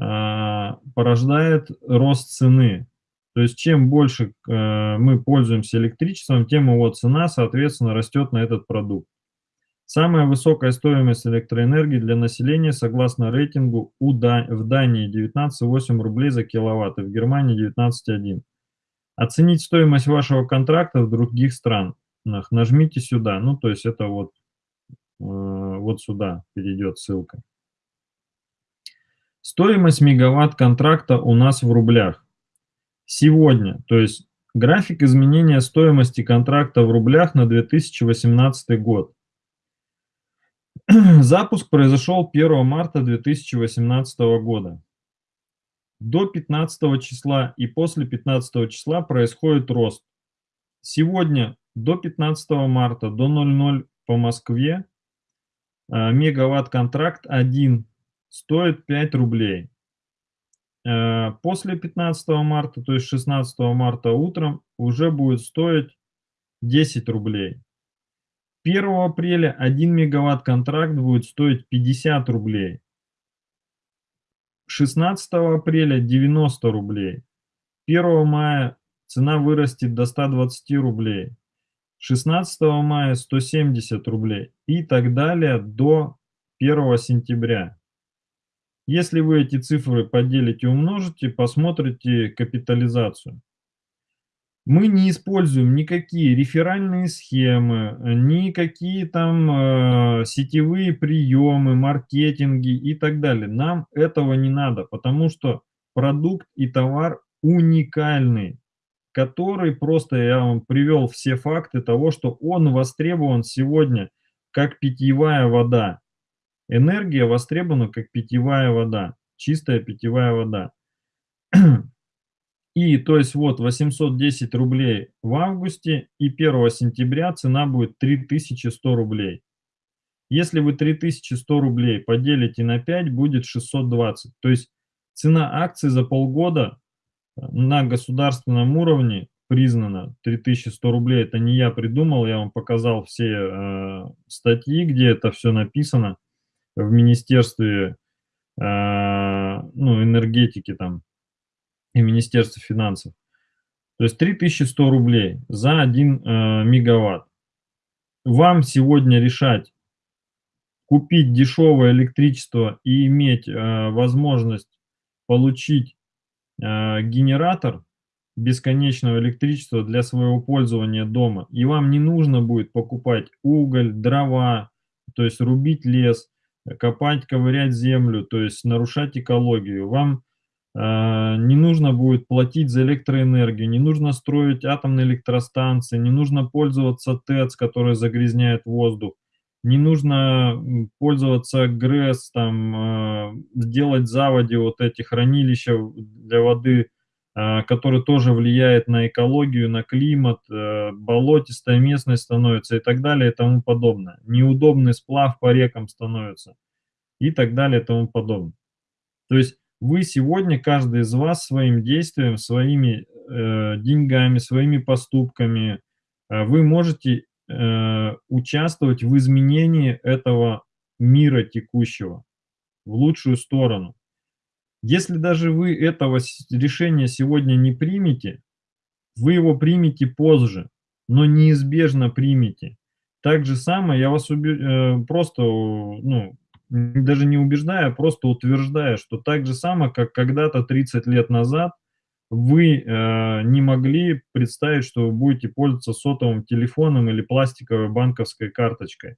а, порождает рост цены. То есть чем больше э, мы пользуемся электричеством, тем его цена, соответственно, растет на этот продукт. Самая высокая стоимость электроэнергии для населения, согласно рейтингу, у в Дании 19,8 рублей за киловатт, и в Германии 19,1. Оценить стоимость вашего контракта в других странах. Нажмите сюда. Ну, то есть это вот, э, вот сюда перейдет ссылка. Стоимость мегаватт контракта у нас в рублях. сегодня, то есть график изменения стоимости контракта в рублях на 2018 год. Запуск произошел 1 марта 2018 года. До 15 числа и после 15 числа происходит рост. Сегодня до 15 марта до 00 по Москве э, мегаватт-контракт 1 стоит 5 рублей. Э, после 15 марта, то есть 16 марта утром, уже будет стоить 10 рублей. 1 апреля 1 мегаватт-контракт будет стоить 50 рублей. 16 апреля 90 рублей. 1 мая цена вырастет до 120 рублей. 16 мая 170 рублей и так далее до 1 сентября. Если вы эти цифры поделите и умножите, посмотрите капитализацию. Мы не используем никакие реферальные схемы, никакие там э, сетевые приемы, маркетинги и так далее. Нам этого не надо, потому что продукт и товар уникальный, который просто я вам привел все факты того, что он востребован сегодня как питьевая вода. Энергия востребована как питьевая вода, чистая питьевая вода. И то есть вот 810 рублей в августе и 1 сентября цена будет 3100 рублей. Если вы 3100 рублей поделите на 5, будет 620. То есть цена акций за полгода на государственном уровне признана 3100 рублей. Это не я придумал, я вам показал все э, статьи, где это все написано в Министерстве э, ну, энергетики там и Министерство финансов. То есть 3100 рублей за 1 э, мегаватт. Вам сегодня решать, купить дешевое электричество и иметь э, возможность получить генератор бесконечного электричества для своего пользования дома. И вам не нужно будет покупать уголь, дрова, то есть рубить лес, копать, ковырять землю, то есть нарушать экологию. Вам а, не нужно будет платить за электроэнергию, не нужно строить атомные электростанции, не нужно пользоваться ТЭЦ, который загрязняет воздух, не нужно пользоваться ГРЭС, там, а, сделать заводи, вот эти хранилища для воды, а, которые тоже влияет на экологию, на климат, болотистая местность становится и так далее и тому подобное. Неудобный сплав по рекам становится и так далее и тому подобное. То есть вы сегодня, каждый из вас своим действием, своими э, деньгами, своими поступками, э, вы можете э, участвовать в изменении этого мира текущего в лучшую сторону. Если даже вы этого решения сегодня не примете, вы его примете позже, но неизбежно примете. Так же самое я вас уби... Э, просто ну, даже не убеждая, а просто утверждая, что так же само, как когда-то 30 лет назад вы э, не могли представить, что вы будете пользоваться сотовым телефоном или пластиковой банковской карточкой.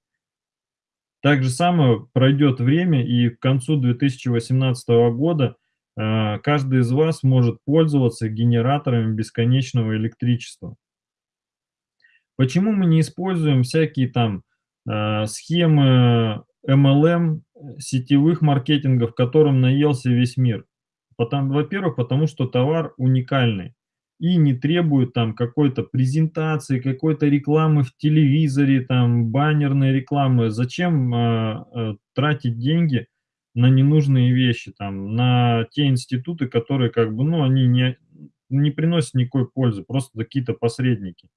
Так же самое пройдет время, и к концу 2018 года э, каждый из вас может пользоваться генераторами бесконечного электричества. Почему мы не используем всякие там э, схемы MLM сетевых маркетингов, которым наелся весь мир. Во-первых, потому что товар уникальный и не требует там какой-то презентации, какой-то рекламы в телевизоре, там баннерной рекламы. Зачем э, э, тратить деньги на ненужные вещи, там, на те институты, которые как бы, ну, они не, не приносят никакой пользы, просто какие-то посредники.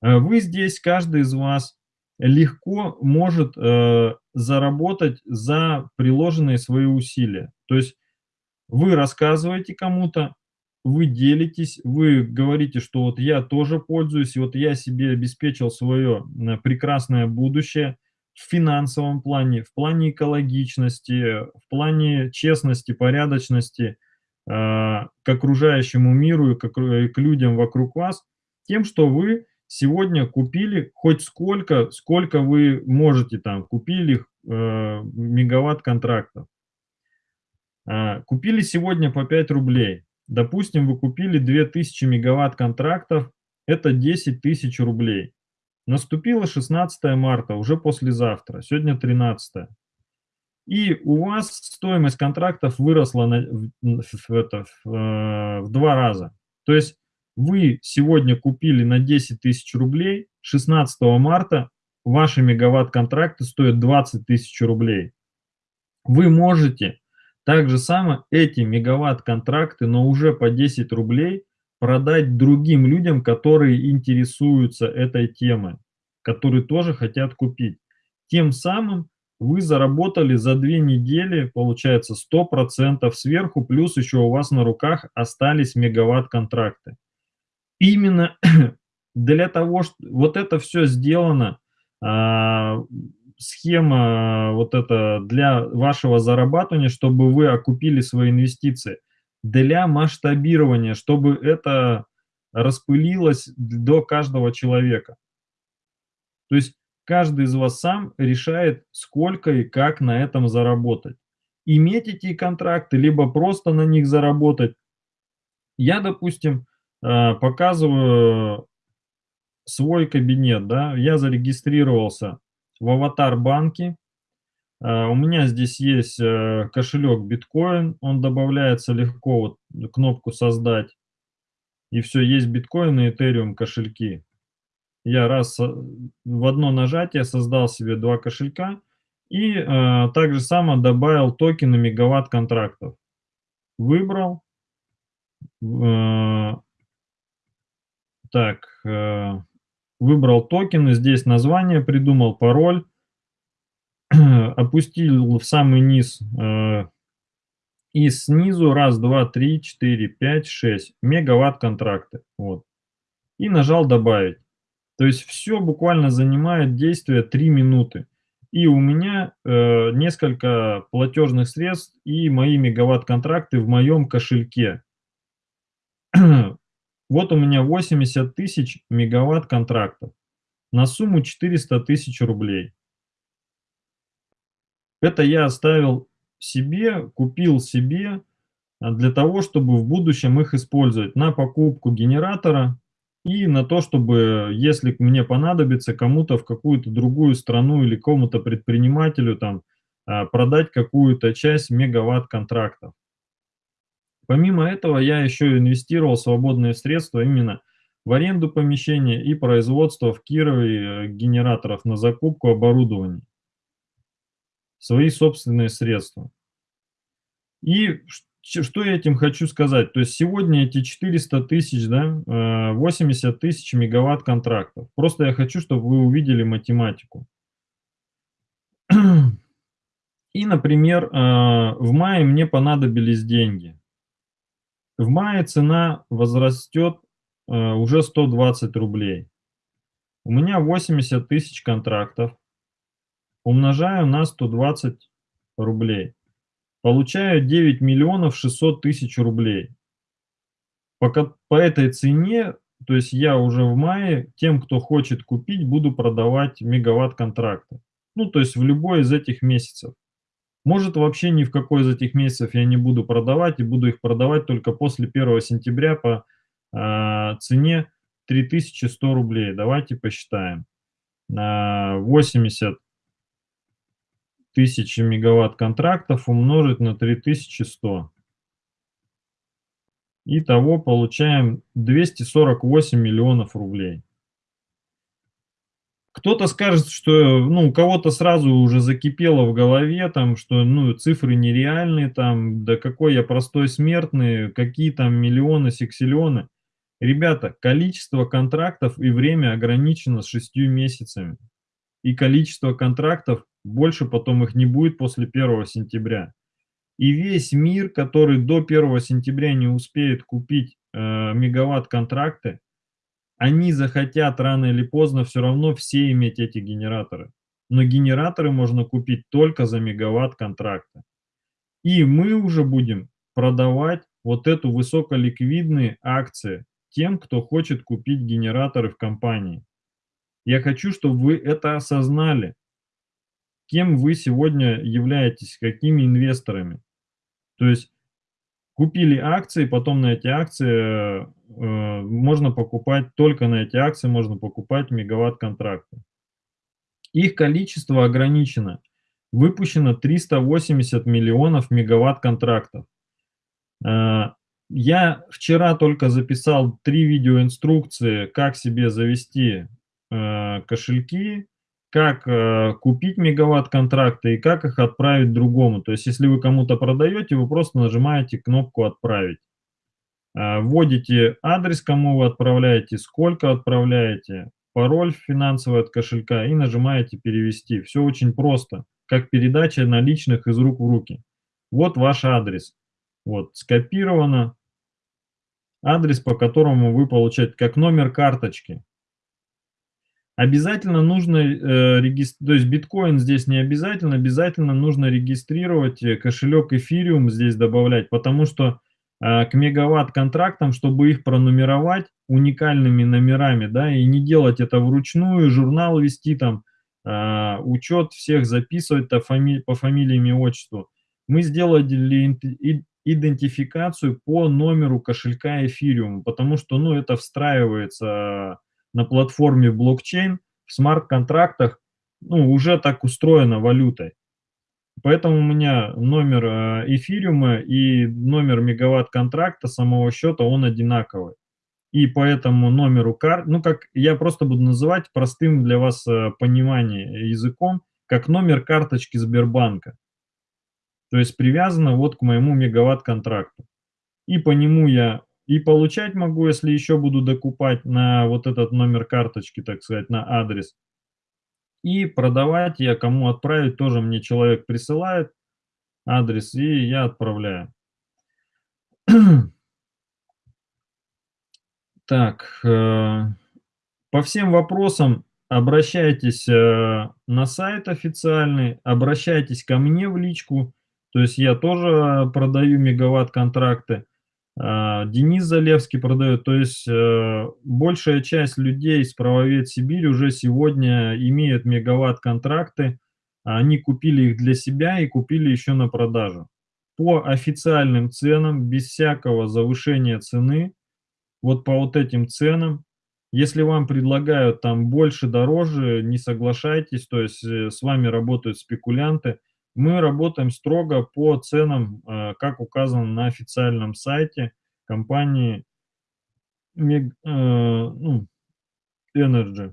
Вы здесь, каждый из вас, легко может э, заработать за приложенные свои усилия. То есть вы рассказываете кому-то, вы делитесь, вы говорите, что вот я тоже пользуюсь, и вот я себе обеспечил свое прекрасное будущее в финансовом плане, в плане экологичности, в плане честности, порядочности э, к окружающему миру и к, и к людям вокруг вас, тем, что вы сегодня купили хоть сколько, сколько вы можете там, купили э, мегаватт контрактов. Э, купили сегодня по 5 рублей. Допустим, вы купили 2000 мегаватт контрактов, это 10 тысяч рублей. Наступило 16 марта, уже послезавтра, сегодня 13. И у вас стоимость контрактов выросла на, в, в, это, в, э, в два раза. То есть вы сегодня купили на 10 тысяч рублей, 16 марта ваши мегаватт-контракты стоят 20 тысяч рублей. Вы можете так же самое эти мегаватт-контракты, но уже по 10 рублей продать другим людям, которые интересуются этой темой, которые тоже хотят купить. Тем самым вы заработали за две недели, получается, 100% сверху, плюс еще у вас на руках остались мегаватт-контракты. Именно для того, что вот это все сделано, а, схема вот это для вашего зарабатывания, чтобы вы окупили свои инвестиции, для масштабирования, чтобы это распылилось до каждого человека. То есть каждый из вас сам решает, сколько и как на этом заработать. Иметь эти контракты, либо просто на них заработать. Я, допустим, э, показываю свой кабинет, да, я зарегистрировался в аватар банке. Э, у меня здесь есть э, кошелек биткоин, он добавляется легко, вот кнопку создать. И все, есть биткоин и этериум кошельки. Я раз в одно нажатие создал себе два кошелька и э, также само добавил токены мегаватт контрактов. Выбрал. Э, так, э, выбрал токены, здесь название придумал, пароль, опустил в самый низ э, и снизу раз, два, три, четыре, пять, шесть мегаватт контракты. Вот. И нажал добавить. То есть все буквально занимает действие 3 минуты. И у меня э, несколько платежных средств и мои мегаватт-контракты в моем кошельке. вот у меня 80 тысяч мегаватт-контрактов на сумму 400 тысяч рублей. Это я оставил себе, купил себе а, для того, чтобы в будущем их использовать на покупку генератора и на то, чтобы, если мне понадобится кому-то в какую-то другую страну или кому-то предпринимателю там а, продать какую-то часть мегаватт контрактов. Помимо этого, я еще инвестировал свободные средства именно в аренду помещения и производство в Кирове э, генераторов на закупку оборудования. Свои собственные средства. И что я этим хочу сказать? То есть сегодня эти 400 тысяч, да, 80 э, тысяч мегаватт контрактов. Просто я хочу, чтобы вы увидели математику. И, например, э, в мае мне понадобились деньги. В мае цена возрастет э, уже 120 рублей. У меня 80 тысяч контрактов. Умножаю на 120 рублей получаю 9 миллионов 600 тысяч рублей. По, по этой цене, то есть я уже в мае тем, кто хочет купить, буду продавать мегаватт-контракты. Ну, то есть в любой из этих месяцев. Может, вообще ни в какой из этих месяцев я не буду продавать, и буду их продавать только после 1 сентября по э, цене 3100 рублей. Давайте посчитаем. Э, 80 тысячи мегаватт контрактов умножить на 3100. Итого получаем 248 миллионов рублей. Кто-то скажет, что ну, у кого-то сразу уже закипело в голове, там, что ну, цифры нереальные, там, да какой я простой смертный, какие там миллионы, сексиллионы. Ребята, количество контрактов и время ограничено с 6 месяцами. И количество контрактов больше потом их не будет после 1 сентября. И весь мир, который до 1 сентября не успеет купить э, мегаватт-контракты, они захотят рано или поздно все равно все иметь эти генераторы. Но генераторы можно купить только за мегаватт-контракты. И мы уже будем продавать вот эту высоколиквидные акции тем, кто хочет купить генераторы в компании. Я хочу, чтобы вы это осознали кем вы сегодня являетесь, какими инвесторами. То есть купили акции, потом на эти акции э, можно покупать, только на эти акции можно покупать мегаватт-контракты. Их количество ограничено. Выпущено 380 миллионов мегаватт-контрактов. Э, я вчера только записал три видеоинструкции, как себе завести э, кошельки, как э, купить мегаватт-контракты и как их отправить другому. То есть, если вы кому-то продаете, вы просто нажимаете кнопку «Отправить». Э, вводите адрес, кому вы отправляете, сколько отправляете, пароль финансовый от кошелька и нажимаете «Перевести». Все очень просто, как передача наличных из рук в руки. Вот ваш адрес. Вот, скопировано. Адрес, по которому вы получаете, как номер карточки. Обязательно нужно э, регистрировать, то есть биткоин здесь не обязательно, обязательно нужно регистрировать э, кошелек эфириум здесь добавлять, потому что э, к мегаватт-контрактам, чтобы их пронумеровать уникальными номерами, да, и не делать это вручную, журнал вести там, э, учет всех записывать по, фами по фамилиям и отчеству, мы сделали идентификацию по номеру кошелька эфириум, потому что, ну, это встраивается на платформе блокчейн, в смарт-контрактах ну, уже так устроена валютой. Поэтому у меня номер э, эфириума и номер мегаватт-контракта самого счета, он одинаковый. И поэтому номеру карт, ну как я просто буду называть простым для вас э, понимание языком, как номер карточки Сбербанка. То есть привязано вот к моему мегаватт-контракту. И по нему я и получать могу, если еще буду докупать на вот этот номер карточки, так сказать, на адрес. И продавать я кому отправить, тоже мне человек присылает адрес, и я отправляю. Так, э, по всем вопросам обращайтесь э, на сайт официальный, обращайтесь ко мне в личку, то есть я тоже продаю мегаватт-контракты. А, Денис Залевский продает, то есть э, большая часть людей с правовед Сибирь уже сегодня имеют мегаватт-контракты, они купили их для себя и купили еще на продажу. По официальным ценам, без всякого завышения цены, вот по вот этим ценам, если вам предлагают там больше, дороже, не соглашайтесь, то есть э, с вами работают спекулянты – мы работаем строго по ценам, э, как указано на официальном сайте компании э, ну, Energy.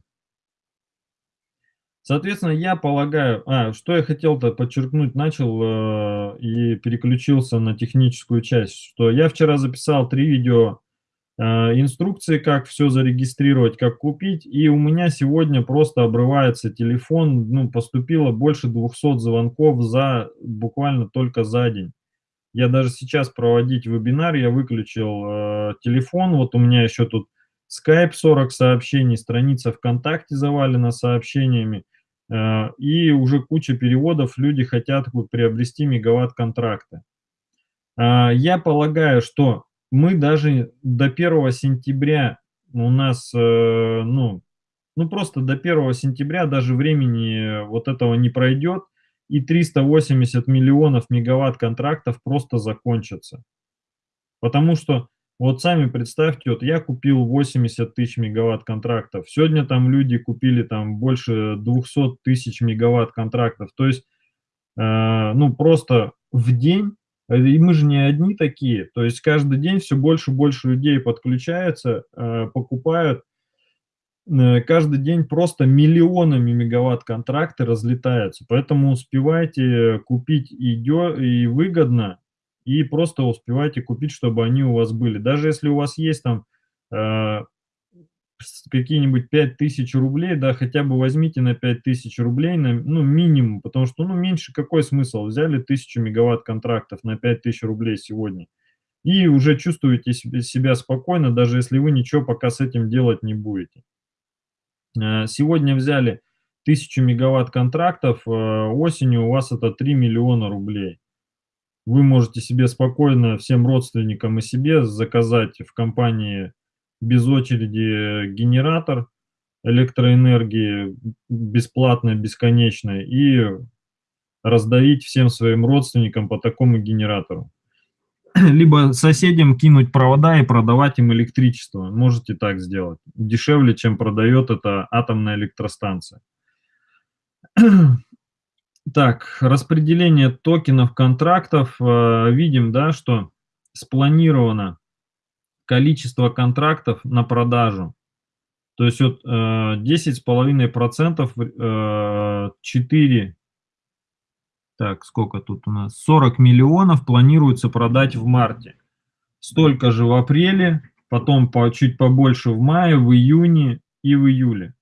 Соответственно, я полагаю, а, что я хотел-то подчеркнуть, начал э, и переключился на техническую часть, что я вчера записал три видео инструкции, как все зарегистрировать, как купить. И у меня сегодня просто обрывается телефон, ну, поступило больше 200 звонков за буквально только за день. Я даже сейчас проводить вебинар, я выключил э, телефон, вот у меня еще тут Skype 40 сообщений, страница ВКонтакте завалена сообщениями, э, и уже куча переводов, люди хотят приобрести мегаватт-контракты. Э, я полагаю, что мы даже до 1 сентября у нас, э, ну, ну просто до 1 сентября даже времени вот этого не пройдет, и 380 миллионов мегаватт контрактов просто закончатся. Потому что, вот сами представьте, вот я купил 80 тысяч мегаватт контрактов, сегодня там люди купили там больше 200 тысяч мегаватт контрактов, то есть, э, ну просто в день и мы же не одни такие, то есть каждый день все больше и больше людей подключаются, э, покупают, э, каждый день просто миллионами мегаватт контракты разлетаются, поэтому успевайте купить и, выгодно, и просто успевайте купить, чтобы они у вас были. Даже если у вас есть там э, какие-нибудь 5000 рублей, да, хотя бы возьмите на 5000 рублей, на, ну, минимум, потому что, ну, меньше какой смысл? Взяли 1000 мегаватт контрактов на 5000 рублей сегодня, и уже чувствуете себя спокойно, даже если вы ничего пока с этим делать не будете. Э, сегодня взяли 1000 мегаватт контрактов, э, осенью у вас это 3 миллиона рублей. Вы можете себе спокойно всем родственникам и себе заказать в компании без очереди генератор электроэнергии бесплатно, бесконечно и раздавить всем своим родственникам по такому генератору. либо соседям кинуть провода и продавать им электричество. Можете так сделать. Дешевле, чем продает эта атомная электростанция. Так, распределение токенов контрактов. Э, видим, да, что спланировано количество контрактов на продажу. То есть вот 10,5% э, 4 э, так, сколько тут у нас? 40 миллионов планируется продать в марте. Столько же в апреле, потом по, чуть побольше в мае, в июне и в июле.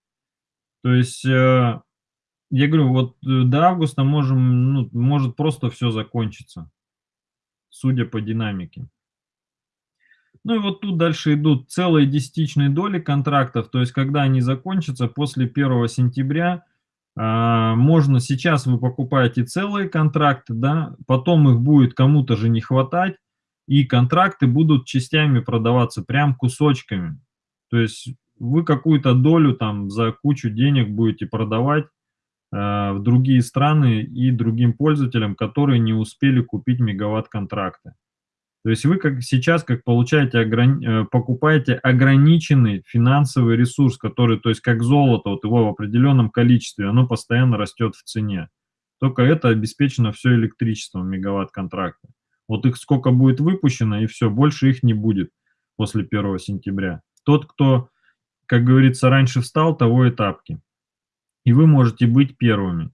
То есть, э, я говорю, вот до августа можем, ну, может просто все закончиться, судя по динамике. Ну и вот тут дальше идут целые десятичные доли контрактов, то есть когда они закончатся после 1 сентября, а, можно сейчас вы покупаете целые контракты, да, потом их будет кому-то же не хватать, и контракты будут частями продаваться, прям кусочками. То есть вы какую-то долю там за кучу денег будете продавать э, в другие страны и другим пользователям, которые не успели купить мегаватт-контракты. То есть вы как сейчас как получаете, ограни э, покупаете ограниченный финансовый ресурс, который, то есть как золото, вот его в определенном количестве, оно постоянно растет в цене. Только это обеспечено все электричеством мегаватт-контракта. Вот их сколько будет выпущено, и все, больше их не будет после 1 сентября. Тот, кто, как говорится, раньше встал, того и тапки. И вы можете быть первыми.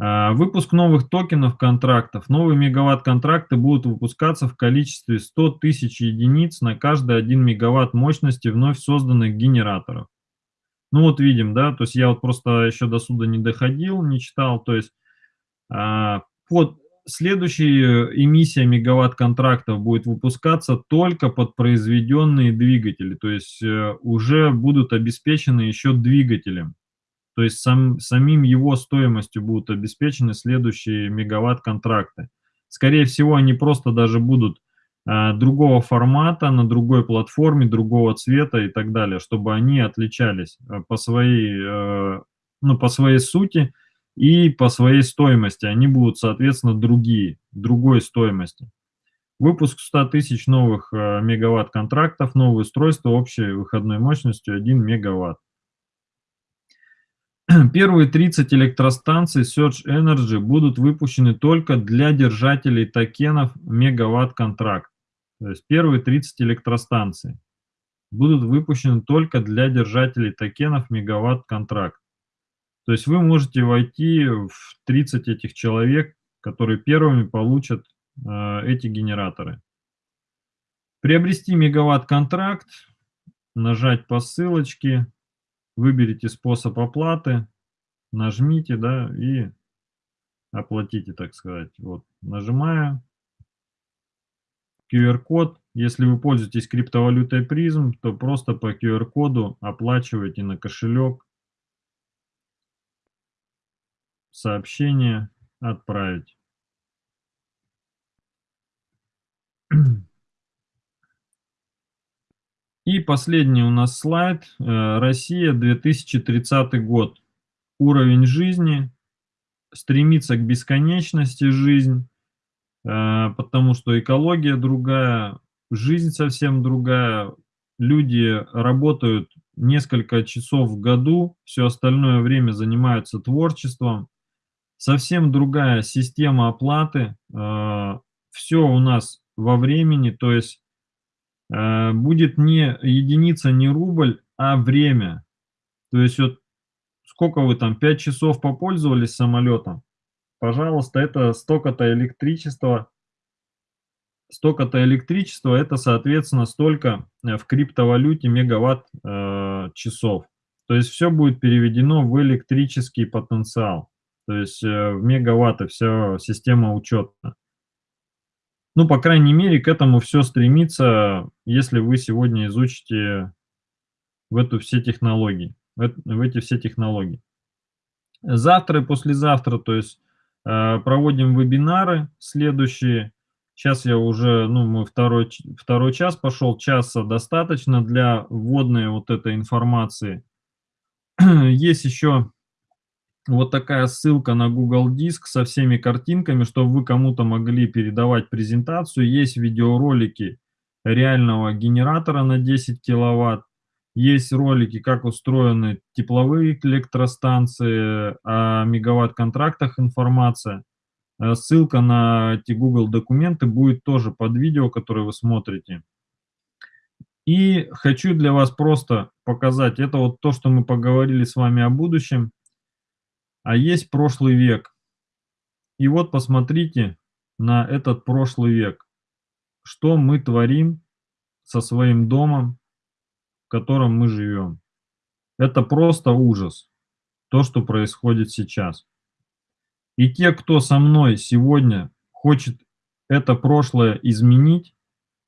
А, выпуск новых токенов контрактов. Новые мегаватт-контракты будут выпускаться в количестве 100 тысяч единиц на каждый 1 мегаватт мощности вновь созданных генераторов. Ну вот видим, да, то есть я вот просто еще до суда не доходил, не читал, то есть а, под следующая эмиссия мегаватт-контрактов будет выпускаться только под произведенные двигатели, то есть э, уже будут обеспечены еще двигателем. То есть сам, самим его стоимостью будут обеспечены следующие мегаватт-контракты. Скорее всего, они просто даже будут э, другого формата, на другой платформе, другого цвета и так далее, чтобы они отличались э, по своей, э, ну, по своей сути и по своей стоимости. Они будут, соответственно, другие, другой стоимости. Выпуск 100 тысяч новых э, мегаватт-контрактов, новые устройства общей выходной мощностью 1 мегаватт. Первые 30 электростанций Surge Energy будут выпущены только для держателей токенов мегаватт-контракт. То есть первые 30 электростанций будут выпущены только для держателей токенов мегаватт-контракт. То есть вы можете войти в 30 этих человек, которые первыми получат э, эти генераторы. Приобрести мегаватт-контракт, нажать по ссылочке, выберите способ оплаты, нажмите, да, и оплатите, так сказать. Вот, нажимаю. QR-код. Если вы пользуетесь криптовалютой призм, то просто по QR-коду оплачивайте на кошелек. Сообщение отправить. И последний у нас слайд. Э, Россия, 2030 год. Уровень жизни. Стремится к бесконечности жизнь, э, потому что экология другая, жизнь совсем другая. Люди работают несколько часов в году, все остальное время занимаются творчеством. Совсем другая система оплаты. Э, все у нас во времени, то есть будет не единица, не рубль, а время. То есть вот сколько вы там, 5 часов попользовались самолетом, пожалуйста, это столько-то электричества, столько-то электричества, это, соответственно, столько э, в криптовалюте мегаватт э, часов. То есть все будет переведено в электрический потенциал, то есть э, в мегаватты, вся система учета. Ну, по крайней мере, к этому все стремится, если вы сегодня изучите в эту все технологии, в, эти все технологии. Завтра и послезавтра, то есть э, проводим вебинары следующие. Сейчас я уже, ну, мы второй, второй час пошел, часа достаточно для вводной вот этой информации. Есть еще вот такая ссылка на Google Диск со всеми картинками, чтобы вы кому-то могли передавать презентацию. Есть видеоролики реального генератора на 10 киловатт. Есть ролики, как устроены тепловые электростанции, о мегаватт-контрактах информация. Э, ссылка на эти Google документы будет тоже под видео, которое вы смотрите. И хочу для вас просто показать, это вот то, что мы поговорили с вами о будущем, а есть прошлый век. И вот посмотрите на этот прошлый век, что мы творим со своим домом, в котором мы живем. Это просто ужас, то, что происходит сейчас. И те, кто со мной сегодня хочет это прошлое изменить,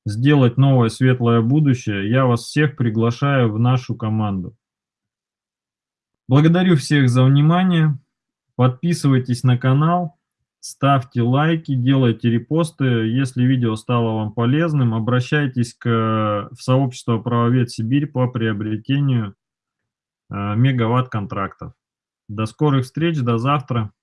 сделать новое светлое будущее, я вас всех приглашаю в нашу команду. Благодарю всех за внимание. Подписывайтесь на канал, ставьте лайки, делайте репосты. Если видео стало вам полезным, обращайтесь к, в сообщество «Правовед Сибирь» по приобретению э, мегаватт контрактов. До скорых встреч, до завтра.